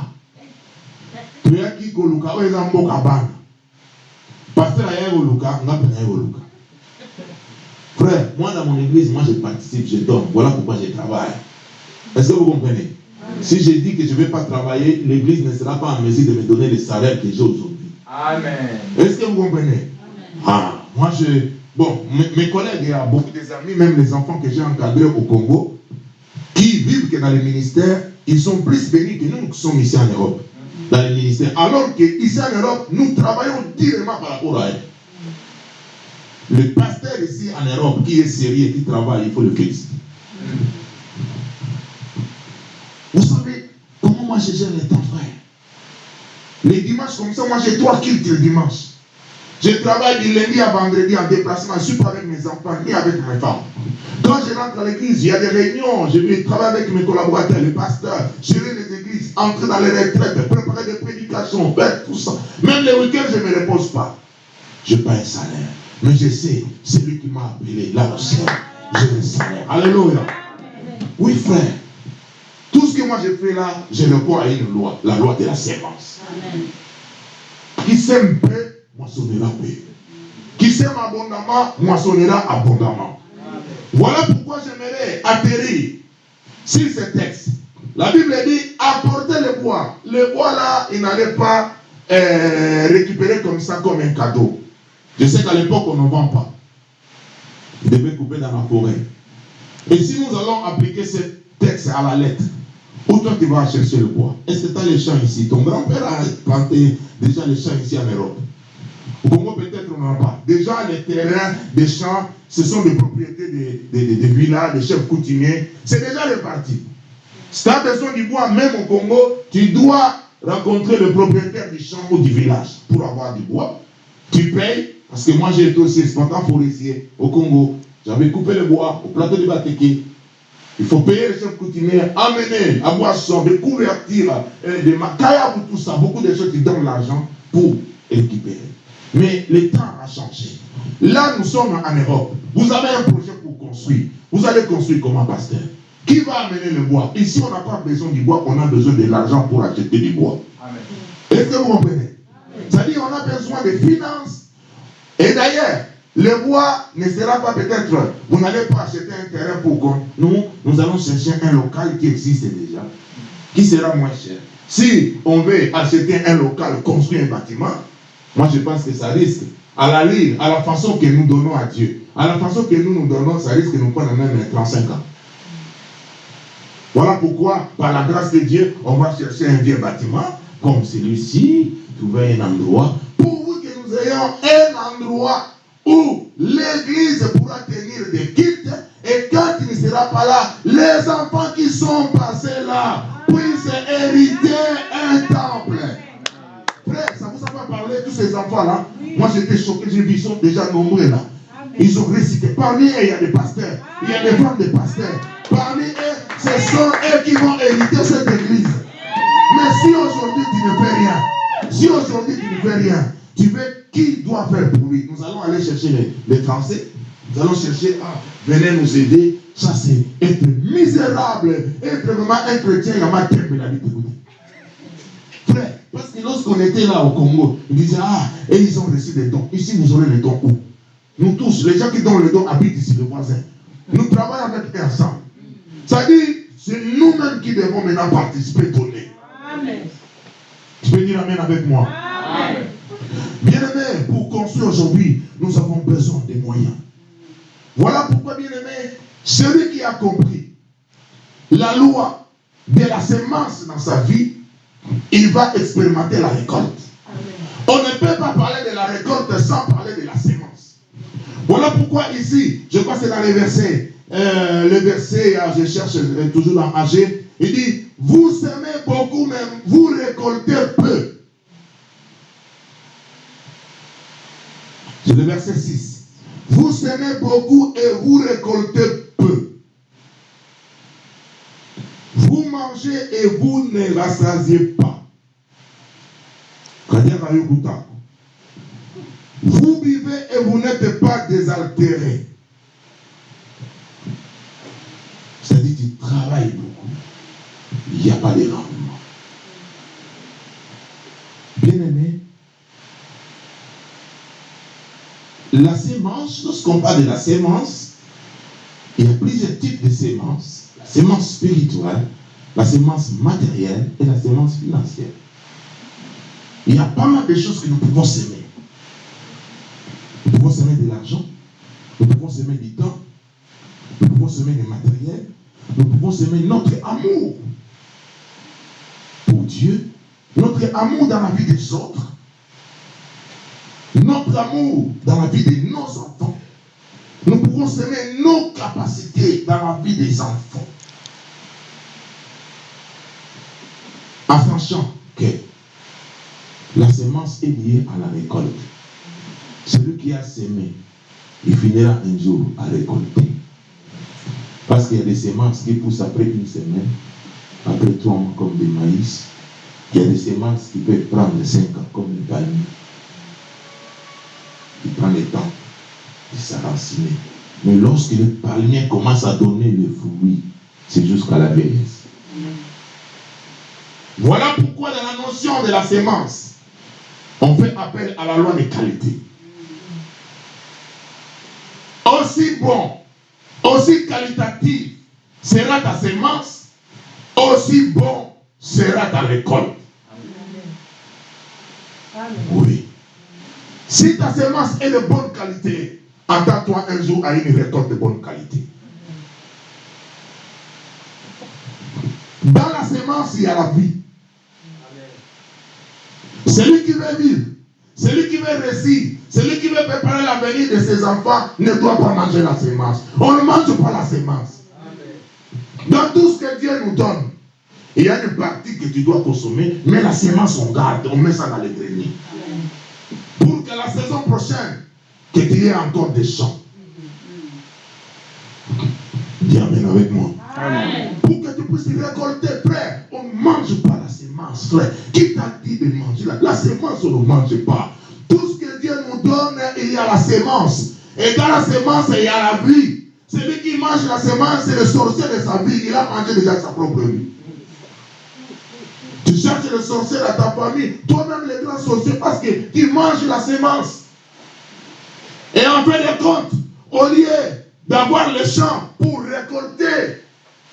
Toyaki koluka oyo eza mboka bana. Pasteur aya koluka, nga mpe naye koluka? Frère, moi dans mon église, moi je participe, je donne. Voilà pourquoi je travaille. Est-ce que vous comprenez? Si je dis que je ne vais pas travailler, l'église ne sera pas en mesure de me donner le salaire que j'ai aujourd'hui. Amen. Est-ce que vous comprenez? Ah, moi je. Bon, mes, collègues, il y a beaucoup des amis, même les enfants que j'ai encadrés au Congo, qui vivent que dans les ministères, ils sont plus bénis que nous qui sommes ici en Europe. Dans les ministères. Alors qu'ici en Europe, nous travaillons directement par rapport à eux. Le pasteur ici en Europe qui est sérieux, qui travaille, il faut le féliciter. Vous savez comment moi je gère les temps, frère Les dimanches comme ça, moi j'ai trois cultes le dimanche. Je travaille du lundi à vendredi en déplacement. Je ne suis pas avec mes enfants ni avec mes femmes. Quand je rentre à l'église, il y a des réunions. Je vais travailler avec mes collaborateurs, les pasteurs, gérer les églises, entrer dans les retraites, préparer des prédications, faire tout ça. Même les week-ends, je ne me repose pas. Je n'ai pas un salaire. Mais je sais, c'est lui qui m'a appelé là au ciel. J'ai un salaire. Alléluia. Oui, frère. Tout ce que moi je fais là, je le crois à une loi, la loi de la sémence. Qui sème peu, moissonnera peu. Qui sème abondamment, moissonnera abondamment. Voilà pourquoi j'aimerais atterrir sur ce texte. La Bible dit apportez le bois. Le bois là, il n'allait pas euh, récupérer comme ça, comme un cadeau. Je sais qu'à l'époque, on ne vend pas. Il devait couper dans la forêt. Et si nous allons appliquer ce texte à la lettre, où toi tu vas chercher le bois? Est-ce que tu as les champs ici? Ton grand-père a planté déjà les champs ici en Europe. Au Congo, peut-être on n'en a pas. Déjà, les terrains des champs, ce sont des propriétés des, des, des- villas, des chefs coutumiers. C'est déjà réparti. Si tu as besoin du bois, même au Congo, tu dois rencontrer le propriétaire du champ ou du village pour avoir du bois. Tu payes, parce que moi j'ai été aussi exploitant forestier au Congo. J'avais coupé le bois au plateau de Bateke. Il faut payer les chefs coutumiers, amener à boisson, des couvertures, euh, des pour tout ça. Beaucoup de choses qui donnent l'argent pour récupérer. Mais le temps a changé. Là, nous sommes en Europe. Vous avez un projet pour construire. Vous allez construire comment, pasteur? Qui va amener le bois? Ici, on n'a pas besoin du bois, on a besoin de l'argent pour acheter du bois. Est-ce que vous comprenez? C'est-à-dire on a besoin de finances. Et d'ailleurs, le bois ne sera pas peut-être, vous n'allez pas acheter un terrain pour qu'on... Nous, nous allons chercher un local qui existe déjà, qui sera moins cher. Si on veut acheter un local, construire un bâtiment, moi je pense que ça risque, à la ligne, à la façon que nous donnons à Dieu, à la façon que nous nous donnons, ça risque de nous prendre même 35 ans. Voilà pourquoi, par la grâce de Dieu, on va chercher un vieux bâtiment comme celui-ci, trouver un endroit pour que nous ayons un endroit où l'église pourra tenir des cultes et quand il ne sera pas là, les enfants qui sont passés là puissent hériter un temple. Tous ces enfants-là Moi j'étais choqué, j'ai vu, ils sont déjà nombreux là. Ils ont récité. Parmi eux, il y a des pasteurs. Il y a des femmes de pasteurs. Parmi eux, ce sont eux qui vont hériter cette église. Mais si aujourd'hui tu ne fais rien, si aujourd'hui tu ne fais rien, tu veux qui doit faire pour lui? Nous allons aller chercher les, les Français. Nous allons chercher, ah, venez nous aider. Ça, c'est être misérable. Être vraiment un chrétien, il y a ma tête, mais la vie t'écoute. Frère, parce que lorsqu'on était là au Congo, ils disaient, ah, et ils ont reçu des dons. Ici, vous aurez les dons où? Nous tous, les gens qui donnent les dons habitent ici, les voisins. Nous travaillons avec eux ensemble. Ça dit, c'est nous-mêmes qui devons maintenant participer, donner. Amen. Tu peux dire Amen avec moi. Amen. Bien aimé, pour construire aujourd'hui, nous avons besoin des moyens. Voilà pourquoi, bien aimé, celui qui a compris la loi de la semence dans sa vie, il va expérimenter la récolte. On ne peut pas parler de la récolte sans parler de la sémence. Voilà pourquoi ici, je crois que c'est dans les versets, euh, le verset, ah, je cherche toujours dans AG, il dit, vous semez beaucoup, mais vous récoltez peu. C'est le verset 6. Vous semez beaucoup et vous récoltez peu. Vous mangez et vous ne rassasiez pas. Vous vivez et vous n'êtes pas désaltérés. C'est-à-dire tu travailles beaucoup. Il n'y a pas de rendement. Bien aimé, la sémence, lorsqu'on parle de la sémence, il y a plusieurs types de sémences. La sémence spirituelle, la sémence matérielle et la sémence financière. Il y a pas mal de choses que nous pouvons s'aimer. Nous pouvons s'aimer de l'argent, nous pouvons s'aimer du temps, nous pouvons s'aimer du matériel, nous pouvons s'aimer notre amour pour Dieu, notre amour dans la vie des autres, notre amour dans la vie de nos enfants. Nous pouvons s'aimer nos capacités dans la vie des enfants. En sachant que la semence est liée à la récolte. Celui qui a semé, il finira un jour à récolter. Parce qu'il y a des semences qui poussent après une semaine, après trois mois comme des maïs. Il y a des semences qui peuvent prendre cinq ans comme une palmier. Il prend le temps de s'enraciner. Mais lorsque le palmier commence à donner le fruit, c'est jusqu'à la vieillesse. Voilà pourquoi dans la notion de la sémence, on fait appel à la loi de qualité. Aussi bon, aussi qualitatif sera ta sémence, aussi bon sera ta récolte. Oui. Si ta semence est de bonne qualité, attends-toi un jour à une récolte de bonne qualité. Dans la semence, il y a la vie. Celui qui veut vivre, celui qui veut réussir, celui qui veut préparer l'avenir de ses enfants ne doit pas manger la semence. On ne mange pas la semence. Dans tout ce que Dieu nous donne, il y a une partie que tu dois consommer, mais la semence, on garde, on met ça dans les greniers. Pour que la saison prochaine, que tu aies encore des champs. Dis Amen avec moi. Amen. Pour que tu puisses récolter, frère, on mange pas la semence, frère. Qui t'a dit de manger la, la semence, on ne mange pas. Tout ce que Dieu nous donne, il y a la semence. Et dans la semence, il y a la vie. Celui qui mange la semence, c'est le sorcier de sa vie. Il a mangé déjà sa propre vie. Tu cherches le sorcier dans ta famille, toi-même le grand sorcier, parce que tu manges la semence. Et en fin de compte, au lieu d'avoir le champ pour récolter,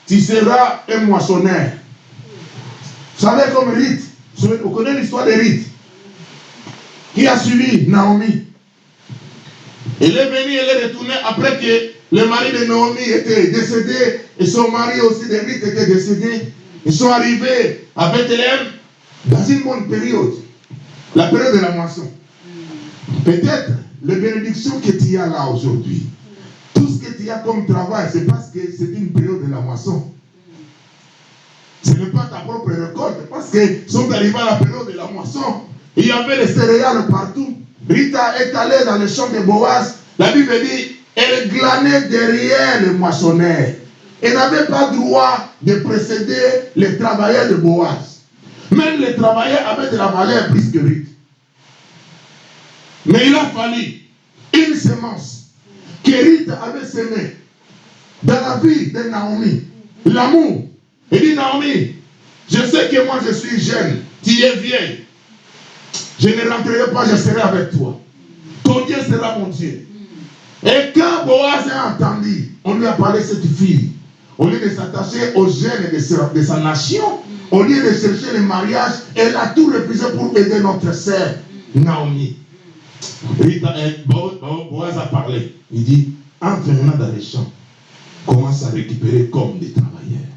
tu seras un moissonneur. Vous savez comme Rite, vous connaissez l'histoire de Rite, qui a suivi Naomi? Elle est venue, elle est retournée après que le mari de Naomi était décédé et son mari aussi de Rite était décédé. Ils sont arrivés à Bethléem dans une bonne période, la période de la moisson. Peut-être les bénédictions que tu as là aujourd'hui, tout ce que tu as comme travail, c'est parce que c'est une période de la moisson. Ce n'est pas ta propre récolte, parce qu'ils sont arrivés à la période de la moisson. Il y avait les céréales partout. Rita est allée dans le champ de Boaz. La Bible dit, elle glanait derrière le moissonneur. Elle n'avait pas droit de précéder les travailleurs de Boaz. Même les travailleurs avaient de la valeur plus que Rite. Mais il a fallu une semence que Rite avait semée dans la vie de Naomi. L'amour. Il dit Naomi, je sais que moi je suis jeune, tu es vieille. Je ne rentrerai pas, je serai avec toi. Ton Dieu sera mon Dieu. Et quand Boaz a entendu, on lui a parlé de cette fille. Au lieu de s'attacher aux gènes de sa, de sa nation, au lieu de chercher le mariage, elle a tout refusé pour aider notre sœur Naomi. Bo- Boaz a parlé. Il dit, entre maintenant dans les champs, commence à récupérer comme des travailleurs.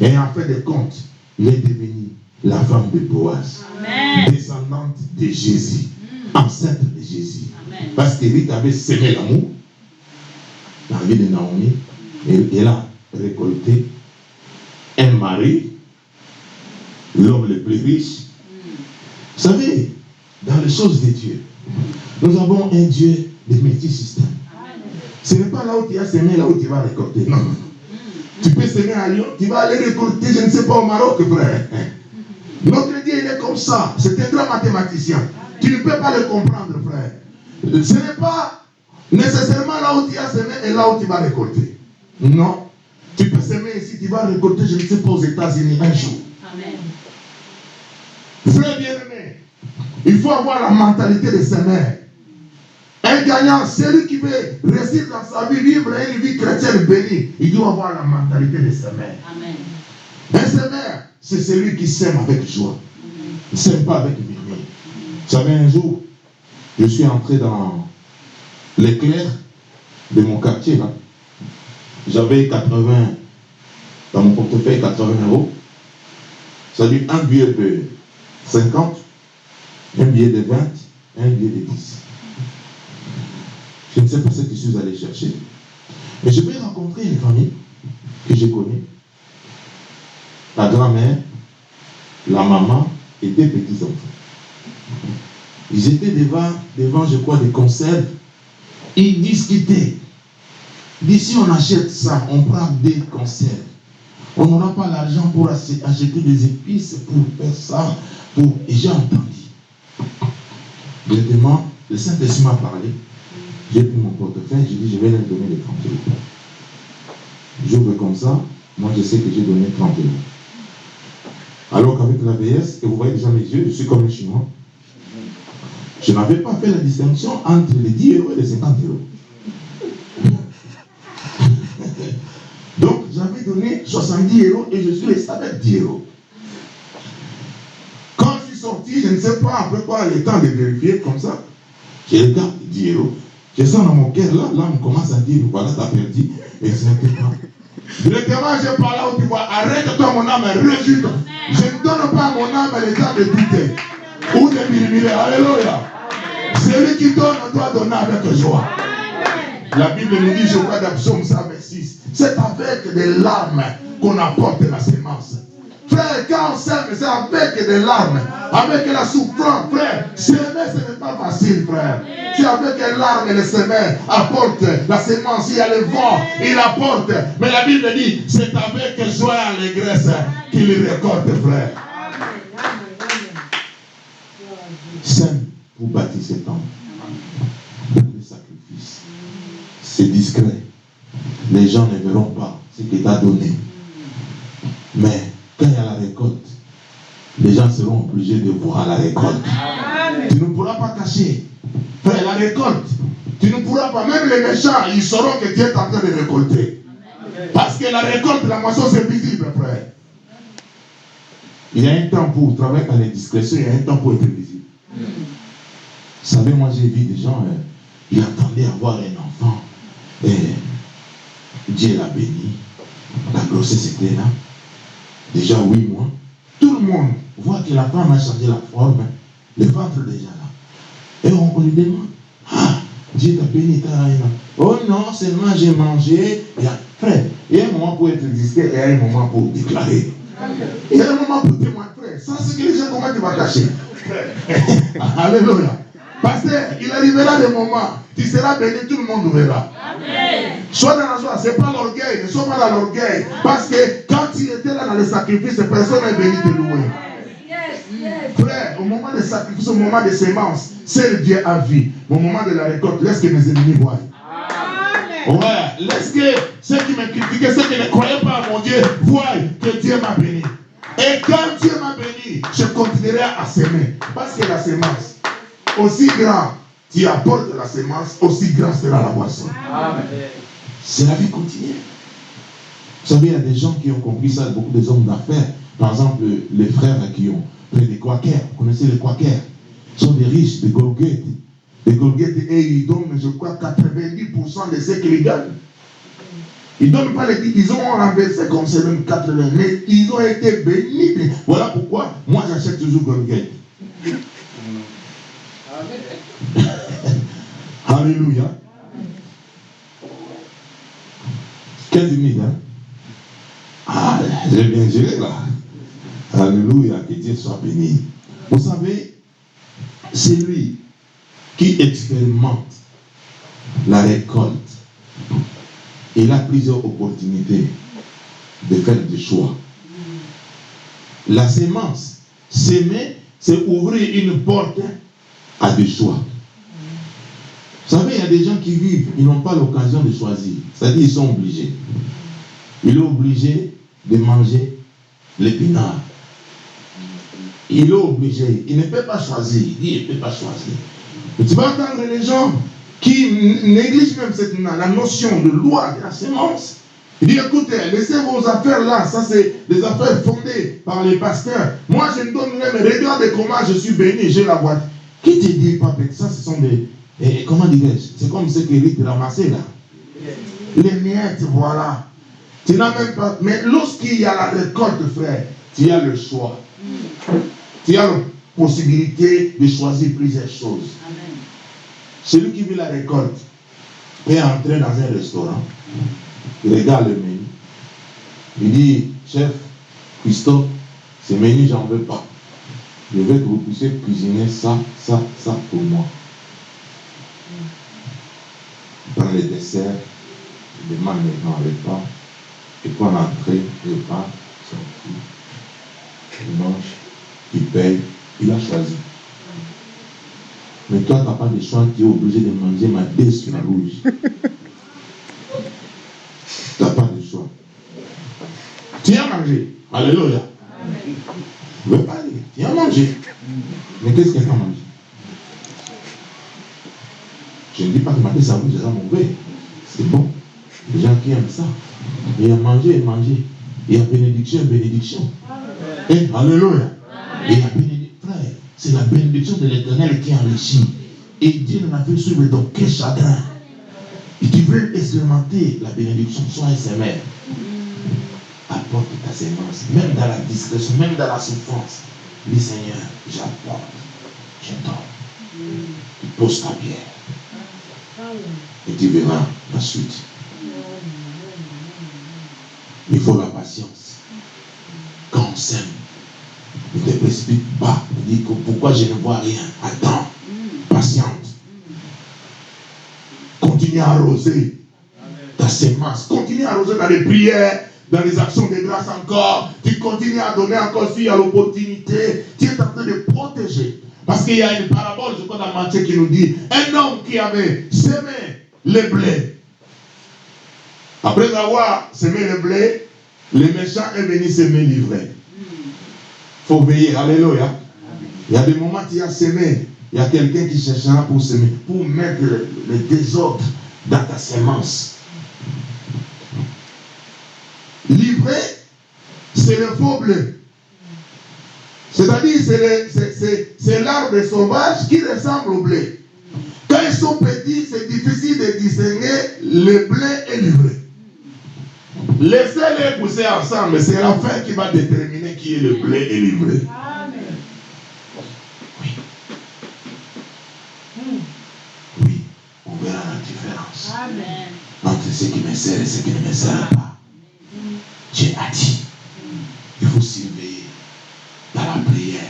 Et en fait de compte, il est devenu la femme de Boaz, Amen. descendante de Jésus, enceinte de Jésus. Amen. Parce que avait semé l'amour dans la vie de Naomi et elle a récolté un mari, l'homme le plus riche. Vous savez, dans les choses de Dieu, nous avons un Dieu de multisystèmes. Ce n'est pas là où tu as semé, là où tu vas récolter. Non, non, non. Tu peux semer à Lyon, tu vas aller récolter, je ne sais pas, au Maroc, frère. Notre Dieu, il est comme ça. C'est un grand mathématicien. Tu ne peux pas le comprendre, frère. Ce n'est pas nécessairement là où tu as semé et là où tu vas récolter. Non. Tu peux semer ici, tu vas récolter, je ne sais pas, aux États-Unis un jour. Amen. Frère bien-aimé, il faut avoir la mentalité de semer. Un gagnant, celui qui veut réussir dans sa vie, vivre une vie chrétienne bénie, il doit avoir la mentalité de. Amen. Un semeur, c'est celui qui sème avec joie. Il ne sème pas avec murmure. Vous savez, un jour, je suis entré dans l'éclair de mon quartier. là. J'avais 80, dans mon portefeuille, 80 euros. C'est-à-dire un billet de 50, un billet de 20, un billet de 10. Je ne sais pas ce que je suis allé chercher. Mais je vais rencontrer une famille que je connais la grand-mère, la maman et deux petits-enfants. Ils étaient devant, devant, je crois, des conserves. Ils discutaient. D'ici, on achète ça, on prend des conserves. On n'aura pas l'argent pour ach- acheter des épices, pour faire ça. Pour... Et j'ai entendu. Directement, le Saint-Esprit m'a parlé. J'ai pris mon portefeuille, j'ai dit, je vais leur donner les 30 euros. J'ouvre comme ça, moi je sais que j'ai donné 30 euros. Alors qu'avec l'ABS, et vous voyez déjà mes yeux, je suis comme un chinois. Je n'avais pas fait la distinction entre les 10 euros et les 50 euros. Donc j'avais donné 70 euros et je suis resté avec 10 euros. Quand je suis sorti, je ne sais pas après quoi le temps de vérifier comme ça. Je regarde 10 euros. Je sens dans mon cœur, là, l'âme commence à dire, voilà, t'as perdu. Et pas. Directement, là où tu vois, arrête-toi mon âme, refuse. Je ne donne pas à mon âme le temps de douter. Ou de murmurer. Alléluia. Celui qui donne doit donner avec joie. La Bible nous dit, je crois dans Psaume 126, c'est avec des larmes qu'on apporte la sémence. Frère, quand c'est avec des larmes, avec la souffrance, frère. Semer, ce n'est pas facile, frère. C'est avec les larmes les semelles apporte la sémence. Il y a le vent, il apporte. Mais la Bible dit, c'est avec joie et allégresse qu'il récolte, frère. Sème pour bâtir cet homme. Le sacrifice. C'est discret. Les gens ne verront pas ce tu as donné. Mais quand il y a la récolte, les gens seront obligés de voir la récolte. Tu ne pourras pas cacher. Frère, la récolte, tu ne pourras pas, même les méchants, ils sauront que tu es en train de récolter. Parce que la récolte, la moisson, c'est visible, frère. Il y a un temps pour travailler dans les discrétions, il y a un temps pour être visible. Vous savez, moi j'ai vu des gens, euh, ils attendaient avoir un enfant. Et Dieu l'a béni. La grossesse était là. Déjà huit mois. Tout le monde voit que la femme a changé la forme. hein. Le ventre déjà là. Et on, lui demande, ah, Dieu t'a béni, t'as. Oh non, seulement j'ai mangé. A, frère, il y a un moment pour être et il y a un moment pour déclarer. Il y a un moment pour témoigner, frère. Ça, c'est que les gens, comment tu vas cacher? Alléluia. Pasteur, il arrivera des moments, tu seras béni, tout le monde verra. Sois dans la joie, ce n'est pas l'orgueil, ne sois pas dans l'orgueil. Parce que quand tu étais là dans le sacrifice, personne n'est venu te louer. Frère, au moment des sacrifices, au moment des semences, seul Dieu a vu. Au moment de la récolte, laisse que mes ennemis voient. Ouais, laisse que ceux qui me critiquaient, ceux qui ne croyaient pas à mon Dieu, voient que Dieu m'a béni. Et quand Dieu m'a béni, je continuerai à semer. Parce que la semence, aussi grand tu apportes la semence, aussi grand sera la boisson. C'est la vie quotidienne. Vous savez, il y a des gens qui ont compris ça, beaucoup des hommes d'affaires. Par exemple, les frères qui ont fait des quakers. Vous connaissez les quakers Ils sont des riches, des golguettes. Des golguettes, et ils donnent, je crois, 90% de ce qu'ils gagnent. Ils ne donnent pas les 10, ils ont renversé comme c'est même 80, mais ils ont été bénis. Voilà pourquoi moi j'achète toujours golguettes. Alléluia. 15 minutes, hein? Ah, j'ai bien géré là. Alléluia, que Dieu soit béni. Vous savez, c'est lui qui expérimente la récolte. Il a plusieurs opportunités de faire des choix. La sémence, s'aimer, c'est ouvrir une porte à des choix. Vous savez, il y a des gens qui vivent, ils n'ont pas l'occasion de choisir. C'est-à-dire, ils sont obligés. Il est obligé de manger l'épinard. Il est obligé. Il ne peut pas choisir. Il ne peut pas choisir. Tu vas entendre les gens qui négligent même cette, la notion de loi de la sémence. Il dit, écoutez, laissez vos affaires là, ça c'est des affaires fondées par les pasteurs. Moi, je ne donne même, regardez comment je suis béni, j'ai la boîte. Qui te dit, papa, ça ce sont des, et comment dirais-je? C'est comme ce qu'Éric ramassé là. Les miettes, voilà. Tu n'as même pas. Mais lorsqu'il y a la récolte, frère, tu as le choix. Tu as la possibilité de choisir plusieurs choses. Celui qui veut la récolte est entré dans un restaurant. Il regarde le menu. Il dit, chef, Christophe, ce menu, j'en veux pas. Je veux que vous puissiez cuisiner ça, ça, ça pour moi. Prends les desserts, il demande maintenant le repas, et puis en entrée, le repas, sorti, il mange, il paye, il a choisi. Mais toi, tu n'as pas de choix, tu es obligé de manger ma dé sur la rouge. tu n'as pas de choix. Tu as mangé. Alléluia. Je ne veux pas dire. Tu as mangé. Mais qu'est-ce que tu as mangé? Je ne dis pas que ma dé ça rouge, c'est mauvais. C'est bon. Les gens qui aiment ça. Il y a mangé et mangé. Il y a bénédiction et bénédiction. Et Alléluia. Et il y a bénédiction. Frère, c'est la bénédiction de l'éternel qui enrichit. Et Dieu n'en a fait suivre donc quel chagrin. Et tu veux expérimenter la bénédiction, sois SMR. Apporte ta sémence, même dans la discrétion, même dans la souffrance. Dis Seigneur, j'apporte, je donne. Tu poses ta pierre. Et tu verras la suite. Il faut la patience. Quand on s'aime, ne te précipite pas. Dis que pourquoi je ne vois rien? Attends. Patiente. Continue à arroser ta sémence. Continue à arroser dans les prières, dans les actions de grâce encore. Tu continues à donner encore y a l'opportunité. Tu es en train de protéger. Parce qu'il y a une parabole, je crois, dans Matthieu qui nous dit un homme qui avait semé le blé. Après avoir semé le blé, le méchant est venu semer l'ivraie. Il faut veiller. Alléluia. Il y a des moments tu as semé. Il y a quelqu'un qui cherchera pour semer, pour mettre le, le désordre dans ta semence. L'ivraie, c'est le faux blé. C'est-à-dire, c'est l'arbre sauvage qui ressemble au blé. Quand ils sont petits, c'est difficile de distinguer le blé et l'ivraie. Laissez-les pousser ensemble, c'est la fin qui va déterminer qui est le blé et l'ivraie. Oui. Oui, on verra la différence entre ce qui me sert et ce qui ne me sert pas. Dieu a dit, il faut dans la prière.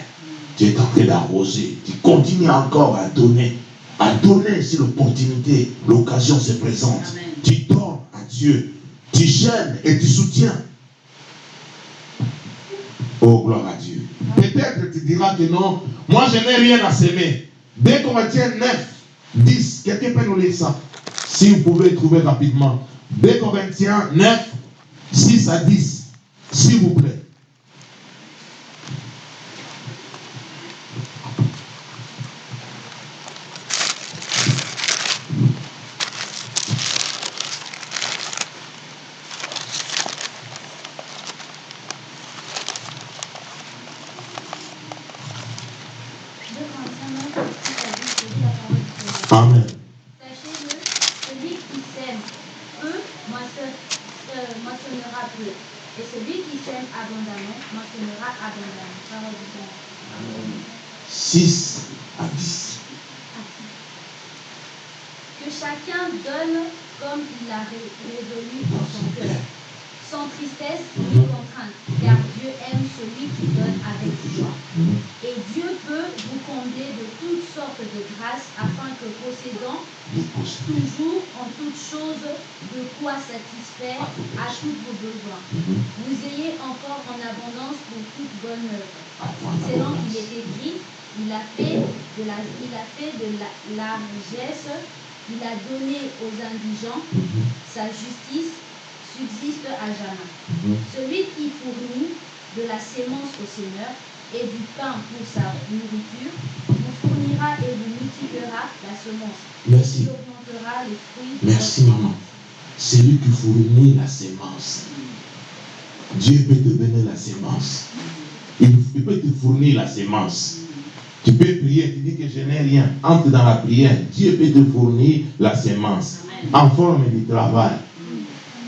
Tu es en train d'arroser, tu continues encore à donner, à donner si l'opportunité, l'occasion se présente. Tu donnes à Dieu, tu gênes et tu soutiens. Oh, gloire à Dieu. Peut-être tu diras que non, moi je n'ai rien à s'aimer. Dès qu'on retient 9, 10, quelqu'un peut nous lire ça. Si vous pouvez trouver rapidement. 2 Corinthiens 9, 6 à 10. S'il vous plaît. Amen. Sachez-le, celui qui sème peu moissonne- euh, moissonnera peu. Et celui qui sème abondamment moissonnera abondamment. Parole du Seigneur. 6 à 10. Que chacun donne comme il a ré- résolu dans son cœur, sans tristesse ni contrainte, car Dieu aime celui qui donne avec joie. Et Dieu peut vous combler de toutes sortes de grâces afin que possédant toujours en toutes choses de quoi satisfaire à tous vos besoins. Vous ayez encore en abondance pour toute bonne œuvre. Selon qu'il est écrit, il a fait de la, il a fait de la largesse, il a donné sa justice subsiste à jamais. Celui qui fournit de la sémence au Seigneur et du pain pour sa nourriture, vous fournira et vous multipliera la semence. Merci. Il augmentera les fruits. Merci, maman. C'est lui qui fournit la sémence. Dieu peut te donner la sémence. Il, il peut te fournir la sémence. Tu peux prier, tu dis que je n'ai rien. Entre dans la prière. Dieu peut te fournir la sémence en forme du travail.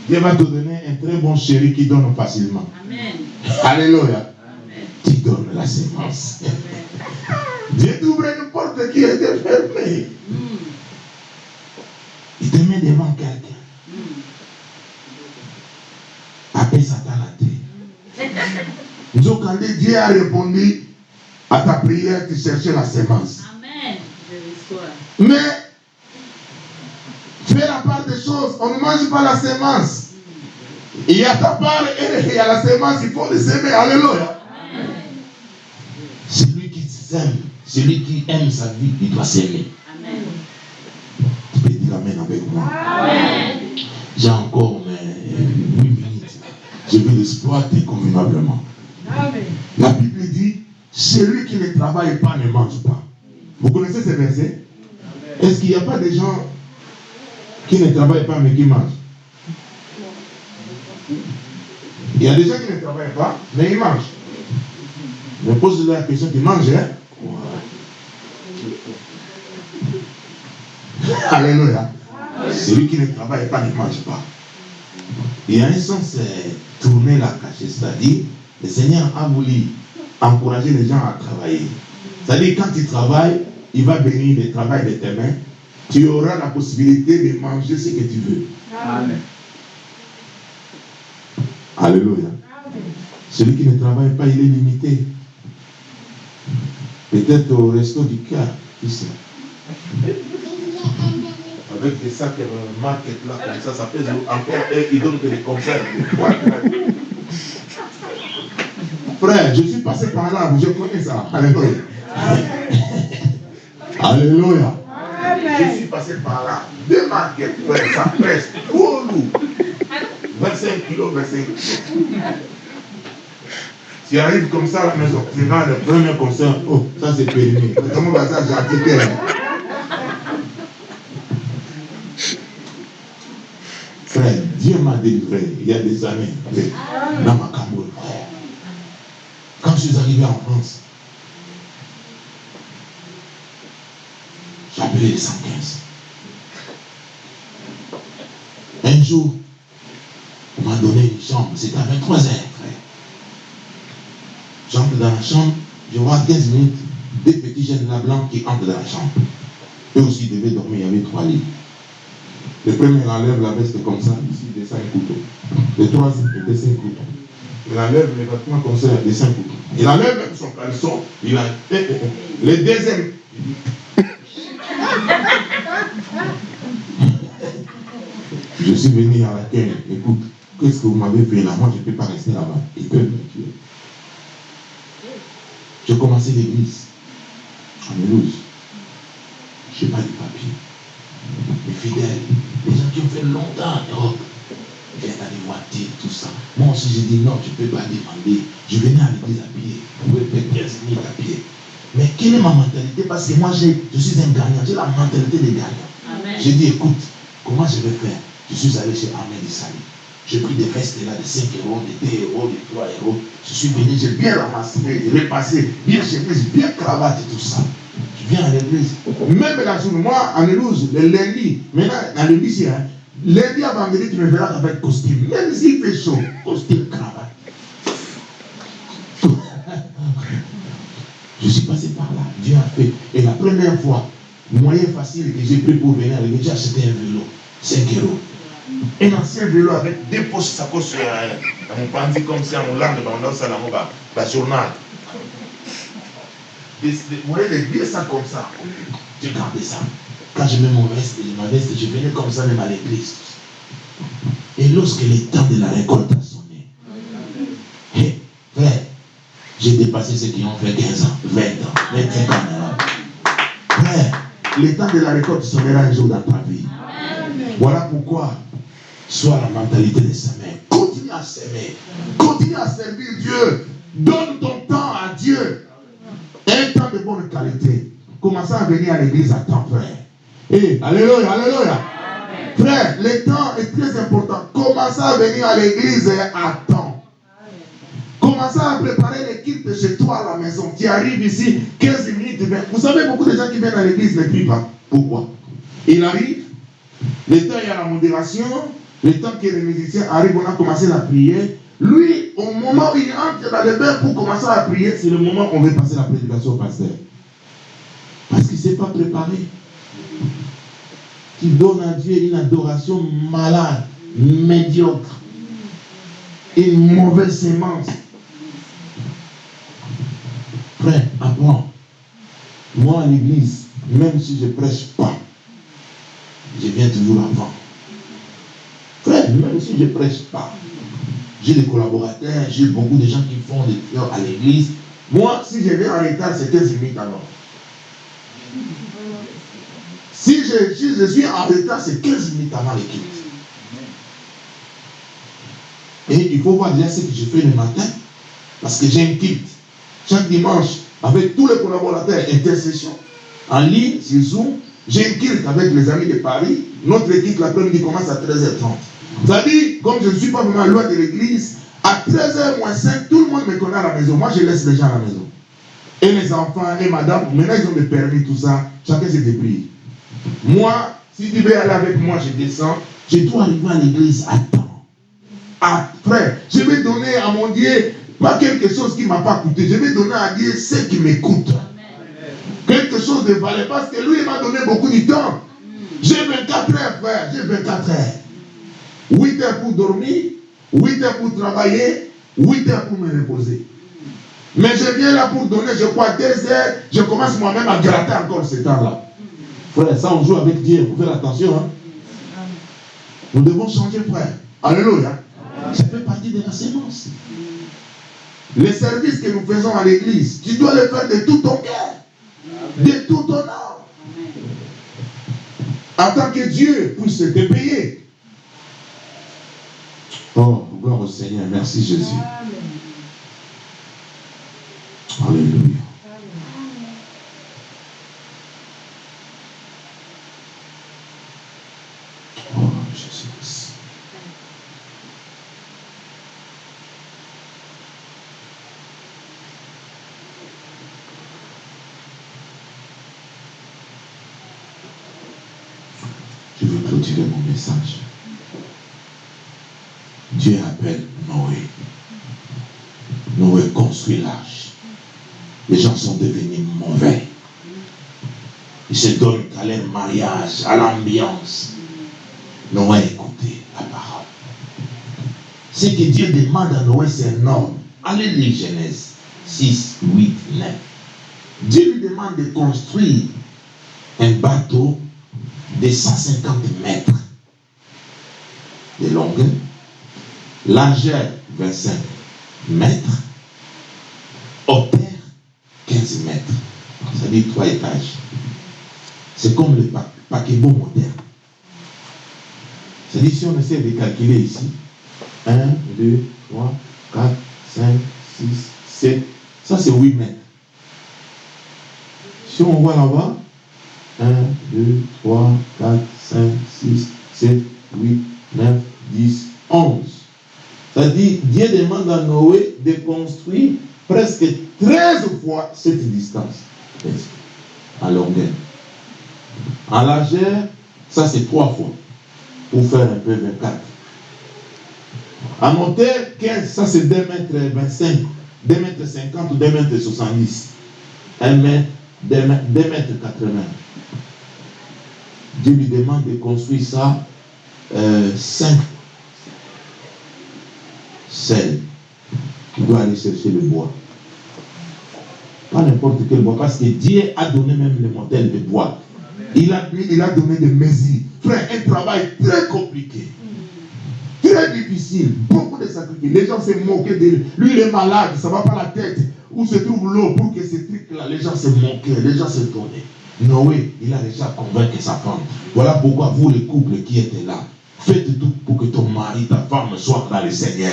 Dieu va te donner un très bon chéri qui donne facilement. Amen. Alléluia. Amen. Tu donnes la sémence. Dieu t'ouvre une porte qui était fermée. Mm. Il te met devant quelqu'un. Mm. Appelle Satan terre. Donc, quand Dieu a répondu à ta prière, tu cherchais la sémence. Amen. Mais, la part des choses. On ne mange pas la sémence. Il y a ta part et il y a la sémence. Il faut les aimer. Alléluia. Celui qui s'aime, celui qui aime sa vie, il doit s'aimer. Amen. Tu peux dire Amen avec moi. Amen. J'ai encore mais, 8 minutes. Je vais l'exploiter convenablement. Amen. La Bible dit, celui qui ne travaille pas ne mange pas. Vous connaissez ces versets Est-ce qu'il n'y a pas des gens qui ne travaillent pas mais qui mangent Il y a des gens qui ne travaillent pas mais ils mangent. Je pose la question, tu manges hein Alléluia. Celui qui ne travaille pas ne mange pas. Il y a un sens euh, tourner la cachette, c'est-à-dire le Seigneur a voulu encourager les gens à travailler. C'est-à-dire quand tu travailles, il va bénir le travail de tes mains. Tu auras la possibilité de manger ce que tu veux. Amen. Alléluia. Celui qui ne travaille pas, il est limité. Peut-être au resto du cœur, tu sais. Avec des sacs euh, market là, comme ça, ça pèse encore et ils donnent que des conserves. Frère, je suis passé par là, je connais ça. Alléluia. Alléluia. Je suis passé par là. Deux markets, frère, ça pèse trop lourd. 25 kilos, 25 kilos. Tu arrives comme ça à la maison, tu vas le premier concert, oh, ça c'est périmé. Comment va ça, j'ai Frère, Dieu m'a délivré il y a des années dans ma Cameroun. Quand je suis arrivé en France, appelé les 115. Un jour, on m'a donné une chambre, c'était à 23 heures, frère. J'entre dans la chambre, je vois 15 minutes, deux petits jeunes là blancs qui entrent dans la chambre. Eux aussi devaient dormir, il y avait trois lits. Le premier enlève la veste comme ça, ici il descend un couteau. Le troisième il descend un couteau. Il enlève les vêtements comme ça, il descend un couteau. Il enlève même son caleçon, il a. Le deuxième. Je suis venu à l'accueil, écoute, qu'est-ce que vous m'avez fait là? Moi je ne peux pas rester là-bas. Ils peuvent me tuer. J'ai commencé l'église à Mulhouse. Je n'ai pas de papier. Les fidèles, les gens qui ont fait longtemps en Europe, viennent aller tout ça. Moi aussi, j'ai dit non, tu ne peux pas demander. Je venais à l'église à pied. Vous pouvez faire 15 000 à pied. Mais quelle est ma mentalité? Parce que moi, je suis un gagnant. J'ai la mentalité des gagnants. Amen. J'ai dit, écoute, comment je vais faire? Je suis allé chez Ahmed Issali. J'ai pris des vestes là de 5 euros, de 2 euros, de 3 euros. Je suis venu, j'ai bien ramassé, j'ai repassé, bien chemise, bien cravate et tout ça. Je viens à l'église. Même la journée, moi, en éloge, le lundi, maintenant, dans l'église, hein, lundi à vendredi, tu me verras avec costume. Même s'il fait chaud, costume, cravate. Je suis passé par là, Dieu a fait. Et la première fois, moyen facile que j'ai pris pour venir à l'église, j'ai acheté un vélo, 5 euros. Un ancien vélo avec deux poches sacoches euh, dans mon bandit comme ça, en Hollande, dans ça, dans le journal. Vous voyez les vieux ça comme ça. J'ai gardé ça. Quand je mets mon veste ma veste, je venais comme ça même à l'église. Et lorsque le temps de la récolte a sonné, hé, frère, j'ai dépassé ceux qui ont fait 15 ans, 20 ans, 25 ans. Frère, le temps de la récolte sonnera un jour dans ta vie. Voilà pourquoi, sois la mentalité de s'aimer. Continue à s'aimer. Continue à servir Dieu. Donne ton temps à Dieu. Un temps de bonne qualité. Commencez à venir à l'église à temps, frère. Eh, alléluia, alléluia. Frère, le temps est très important. Commencez à venir à l'église à temps. Commencez à préparer l'équipe de chez toi à la maison. Tu arrives ici, 15 minutes, 20. Vous savez, beaucoup de gens qui viennent à l'église ne prient pas. Pourquoi? Il arrive, le temps il y a la modération, le temps que les musiciens arrivent, on a commencé à prier. Lui, au moment où il entre dans le bain pour commencer à prier, c'est le moment où on veut passer la prédication au pasteur. Parce qu'il ne s'est pas préparé. Tu donnes à Dieu une adoration malade, médiocre, une mauvaise sémence. Frère, apprends. Moi, à l'église, même si je ne prêche pas, je viens toujours avant. Frère, même si je ne prêche pas, j'ai des collaborateurs, j'ai beaucoup de gens qui font des prières à l'église. Moi, si je viens en retard, c'est 15 minutes alors. Si je, suis en retard, c'est 15 minutes avant l'équipe. Et il faut voir déjà ce que je fais le matin, parce que j'ai un kit. Chaque dimanche, avec tous les collaborateurs, intercession, en ligne, sur Zoom, j'ai un kit avec les amis de Paris. Notre équipe, l'après-midi, commence à 13h30. C'est-à-dire, comme je ne suis pas vraiment loin de l'église, à 13h moins 5, tout le monde me connaît à la maison. Moi, je laisse les gens à la maison. Et les enfants et madame, maintenant ils ont des permis, tout ça. Chacun se débrouille. Moi, si tu veux aller avec moi, je descends. Je dois arriver à l'église à temps. Après, je vais donner à mon Dieu, pas quelque chose qui ne m'a pas coûté. Je vais donner à Dieu ce qui m'écoute. Quelque chose de valeur. Parce que lui, il m'a donné beaucoup de temps. J'ai 24 heures, frère. J'ai 24 heures. 8 heures pour dormir, 8 heures pour travailler, 8 heures pour me reposer. Mais je viens là pour donner, je crois, 2 heures. Je commence moi-même à gratter encore ce temps-là. Frère, ça on joue avec Dieu, vous faites attention. Hein? Nous devons changer, frère. Alléluia. Ça fait partie de la sémence. Les services que nous faisons à l'église, tu dois les faire de tout ton cœur, de tout ton âme. Attends que Dieu puisse te payer. Oh, gloire au Seigneur. Merci Jésus. Alléluia. Oh, Jésus. Je veux clôturer mon message. Dieu appelle Noé. Noé construit l'arche. Les gens sont devenus mauvais. Ils se donnent à leur mariage, à l'ambiance. Noé écoutez la parole. Ce que Dieu demande à Noé, c'est un homme. Allez lire Genèse 6, 8, 9. Dieu lui demande de construire un bateau de 150 mètres de longueur, largeur 25 mètres, hauteur 15 mètres. Dit trois étages. C'est comme le pa paquebot moderne. C'est-à-dire si on essaie de calculer ici, 1, 2, 3, 4, 5, 6, 7, ça c'est 8 mètres. Si on voit là-bas, 1, 2, 3, 4, 5, 6, 7, 8, 9, 10, 11. C'est-à-dire, Dieu demande à Noé de construire presque 13 fois cette distance. en longueur. En largeur, ça c'est trois fois pour faire un peu 24. En hauteur, 15, ça c'est 2 mètres 25, 2 mètres 50 ou 2 mètres 70. 1 mètre, 2 mètres, 2 mètres 80. Dieu lui demande de construire ça euh, 5 selles. Il doit aller chercher le bois. Pas n'importe quel bois, parce que Dieu a donné même le modèle de bois. Il a, il a donné des mesures. Frère, un travail très compliqué. Très difficile. Beaucoup de sacrifices. Les gens se moquaient de lui. Lui, il est malade, ça ne va pas la tête. Où se trouve l'eau pour que ces trucs-là, les gens se moquaient, les gens se donnaient. Noé, il a déjà convaincu sa femme. Voilà pourquoi vous, les couples qui étaient là, faites tout pour que ton mari, ta femme soient dans le Seigneur.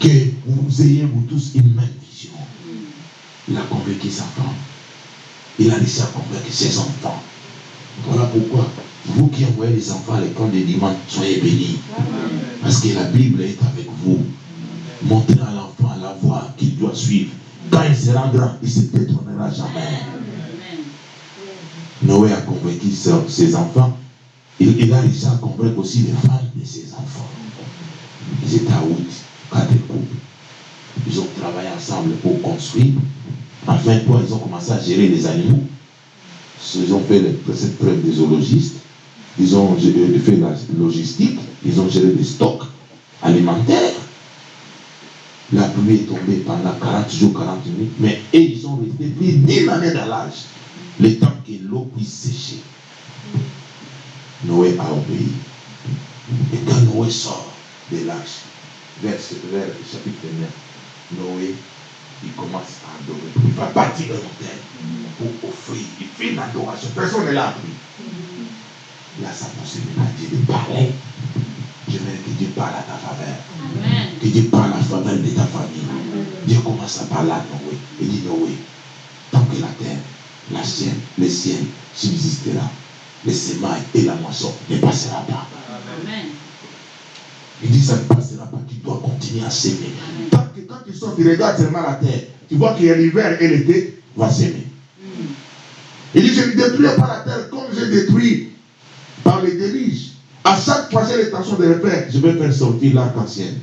Que vous ayez, vous tous, une même vision. Il a convaincu sa femme. Il a laissé convaincre ses enfants. Voilà pourquoi vous qui envoyez les enfants à l'école de dimanche, soyez bénis. Parce que la Bible est avec vous. Montrez à l'enfant la voie qu'il doit suivre. Quand il se rendra, il ne se détournera jamais. Noé a convaincu ses enfants. Il, il, a réussi à convaincre aussi les femmes de ses enfants. Ils étaient à août, quatre couples. Ils ont travaillé ensemble pour construire. Enfin, quoi, ils ont commencé à gérer les animaux. Ils ont fait cette preuve des zoologistes. Ils ont fait la logistique. Ils ont géré les stocks alimentaires. La pluie est tombée pendant 40 jours, 40 minutes. Mais ils ont resté plus d'une année dans l'âge. Le temps que l'eau puisse sécher. Noé a obéi. Et quand Noé sort de l'âge, vers, vers le chapitre 9, Noé, il commence à adorer. Il va bâtir un hôtel pour offrir. Il fait une adoration. Personne n'est là. Il a sa possibilité de parler. Je veux que Dieu parle à ta faveur. Amen. Que Dieu parle à la faveur de ta famille. Dieu commence à parler à Noé. Il dit Noé, tant que la terre, la sienne, le ciel subsistera, les semailles et la moisson ne passera pas. Amen. Il dit ça ne passera pas, tu dois continuer à s'aimer. Tant que quand tu sors, tu regardes seulement la terre, tu vois qu'il y a l'hiver et l'été, va s'aimer. Il dit, je ne détruirai pas la terre comme j'ai détruit par les déluges. À chaque fois, j'ai l'intention de le faire. Je vais faire sortir l'arc-en-ciel.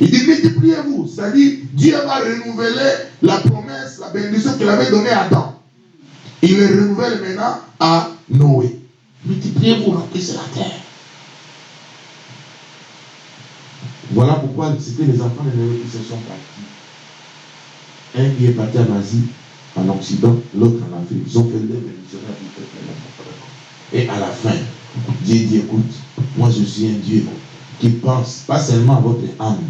Il dit, multipliez-vous. C'est-à-dire, Dieu va renouveler la promesse, la bénédiction qu'il avait donnée à Adam. Il le renouvelle maintenant à Noé. Multipliez-vous, remplissez la terre. Voilà pourquoi c'était les enfants de Noé qui se sont partis. Un qui est parti en Asie, en Occident, l'autre en Afrique. Ils ont fait des missionnaires. Et à la fin, Dieu dit, écoute, moi je suis un Dieu qui pense pas seulement à votre âme,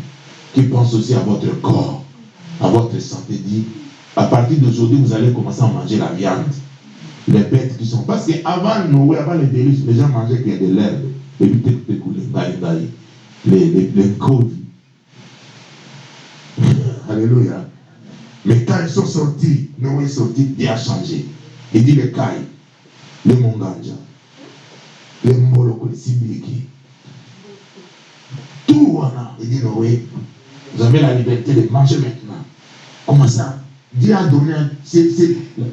qui pense aussi à votre corps, à votre santé. Dit, à partir d'aujourd'hui, vous allez commencer à manger la viande. Les bêtes qui sont. Parce qu'avant Noé, avant les délices, les gens mangeaient a de l'herbe. Les les, les, les, couilles. Alléluia. Mais quand ils sont sortis, Noé est sorti, Dieu a changé. Il dit les cailles, les monganja, les moloko, les sibiliki. Tout voilà. Il dit Noé, vous avez la liberté de manger maintenant. Comment ça? Dieu a donné, c'est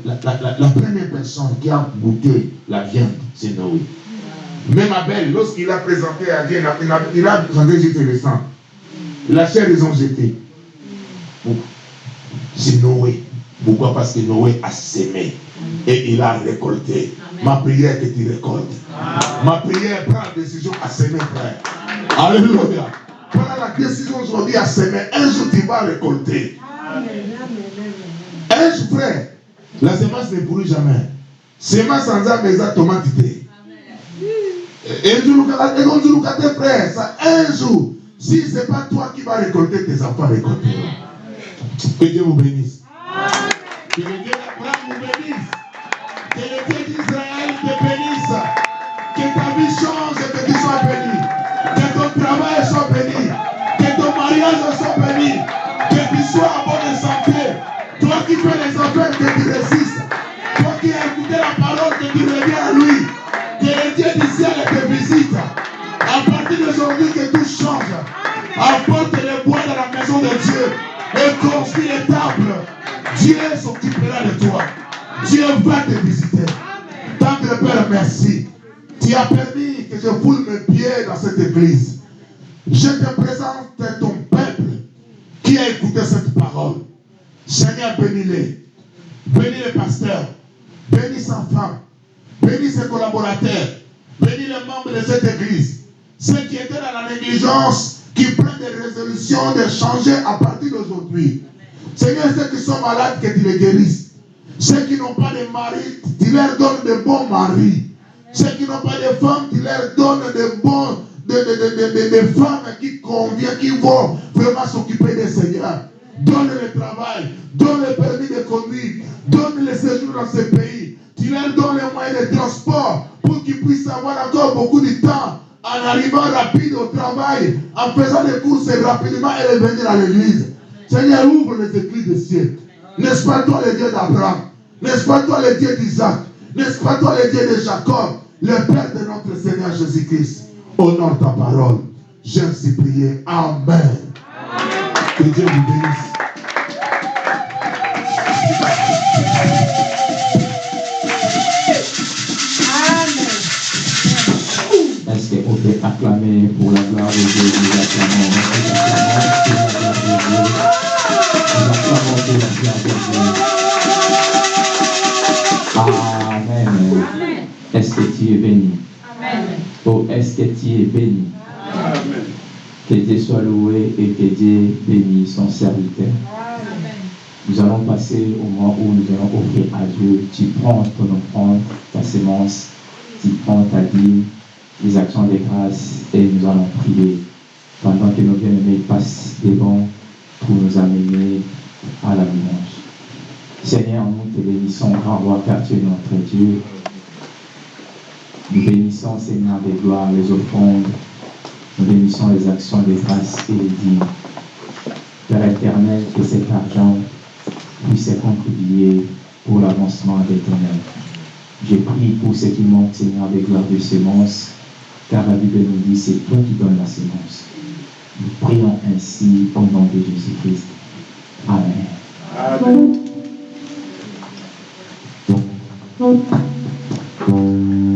la, la, la, première personne qui a goûté la viande, c'est Noé. Même Abel, lorsqu'il a présenté à Dieu, il a, présenté jeter le sang. La chair, ils ont jeté. C'est Noé. Pourquoi? Parce que Noé a sémé et il a récolté. Amen. Ma prière est que tu récoltes. Ma prière prend la décision à s'aimer, frère. Alléluia. Prends la décision aujourd'hui à s'aimer. Un jour, tu vas récolter. Un jour, frère, la semence ne pourrit jamais. Semence sans âme, mais tomate. Et un jour, tes frères, ça, un jour, si ce n'est pas toi qui vas récolter, tes enfants récolteront. Que Dieu vous bénisse. Que le Dieu d'Abraham vous bénisse. Que le Dieu d'Israël te bénisse. Que ta vie change et que tu sois béni. Que ton travail soit béni. Que ton mariage soit béni. Que tu sois en bonne santé. Toi qui fais les affaires, que tu Dieu s'occupera de toi. Dieu va te visiter. Tendre Père, merci. Tu as permis que je foule mes pieds dans cette église. Je te présente ton peuple qui a écouté cette parole. Seigneur, bénis-les. Bénis les pasteurs. Bénis sa femme. Bénis ses collaborateurs. Bénis les membres de cette église. Ceux qui étaient dans la négligence, qui prennent des résolutions de changer à partir d'aujourd'hui. Seigneur, ceux qui sont malades, que tu les guérisses. Ceux qui n'ont pas de mari, tu leur donnes de bons maris. Ceux qui n'ont pas de femmes, tu leur donnes de bons, de, femmes qui conviennent, qui vont vraiment s'occuper des seigneurs. Donne le travail, donne le permis de conduire, donne le séjour dans ce pays. Tu leur donnes les moyens de transport pour qu'ils puissent avoir encore beaucoup de temps en arrivant rapide au travail, en faisant des courses rapidement et revenir à l'église. Seigneur, ouvre les églises des cieux. N'est-ce pas toi le Dieu d'Abraham? N'est-ce pas toi le Dieu d'Isaac? N'est-ce pas toi le Dieu de Jacob? Le Père de notre Seigneur Jésus-Christ. Honore ta parole. J'ai ainsi prié. Amen. Que Dieu vous bénisse. Est-ce qu'on peut acclamer pour la gloire de Dieu? Nous acclamons, Amen. Est-ce que tu es béni? Amen. Oh, est-ce que tu es béni? Amen. Que Dieu soit loué et que Dieu bénisse son serviteur. Nous allons passer au moment où nous allons offrir à Dieu. Tu prends ton offrande, ta sémence, tu prends ta dîme, les actions de grâce et nous allons prier pendant que nos bien-aimés passent devant pour nous amener à la louange. Seigneur, nous te bénissons, grand roi, car tu es notre Dieu. Nous bénissons, Seigneur, des gloires, les offrandes. Nous bénissons les actions de grâce et les dîmes. Père éternel, que cet argent puisse contribuer pour l'avancement de ton œuvre. Je prie pour ce qui manque, Seigneur, des gloires de semences, car la Bible nous dit c'est toi qui donnes la sémence. Nous prions ainsi au nom de Jésus-Christ. Amen. Amen. L'heure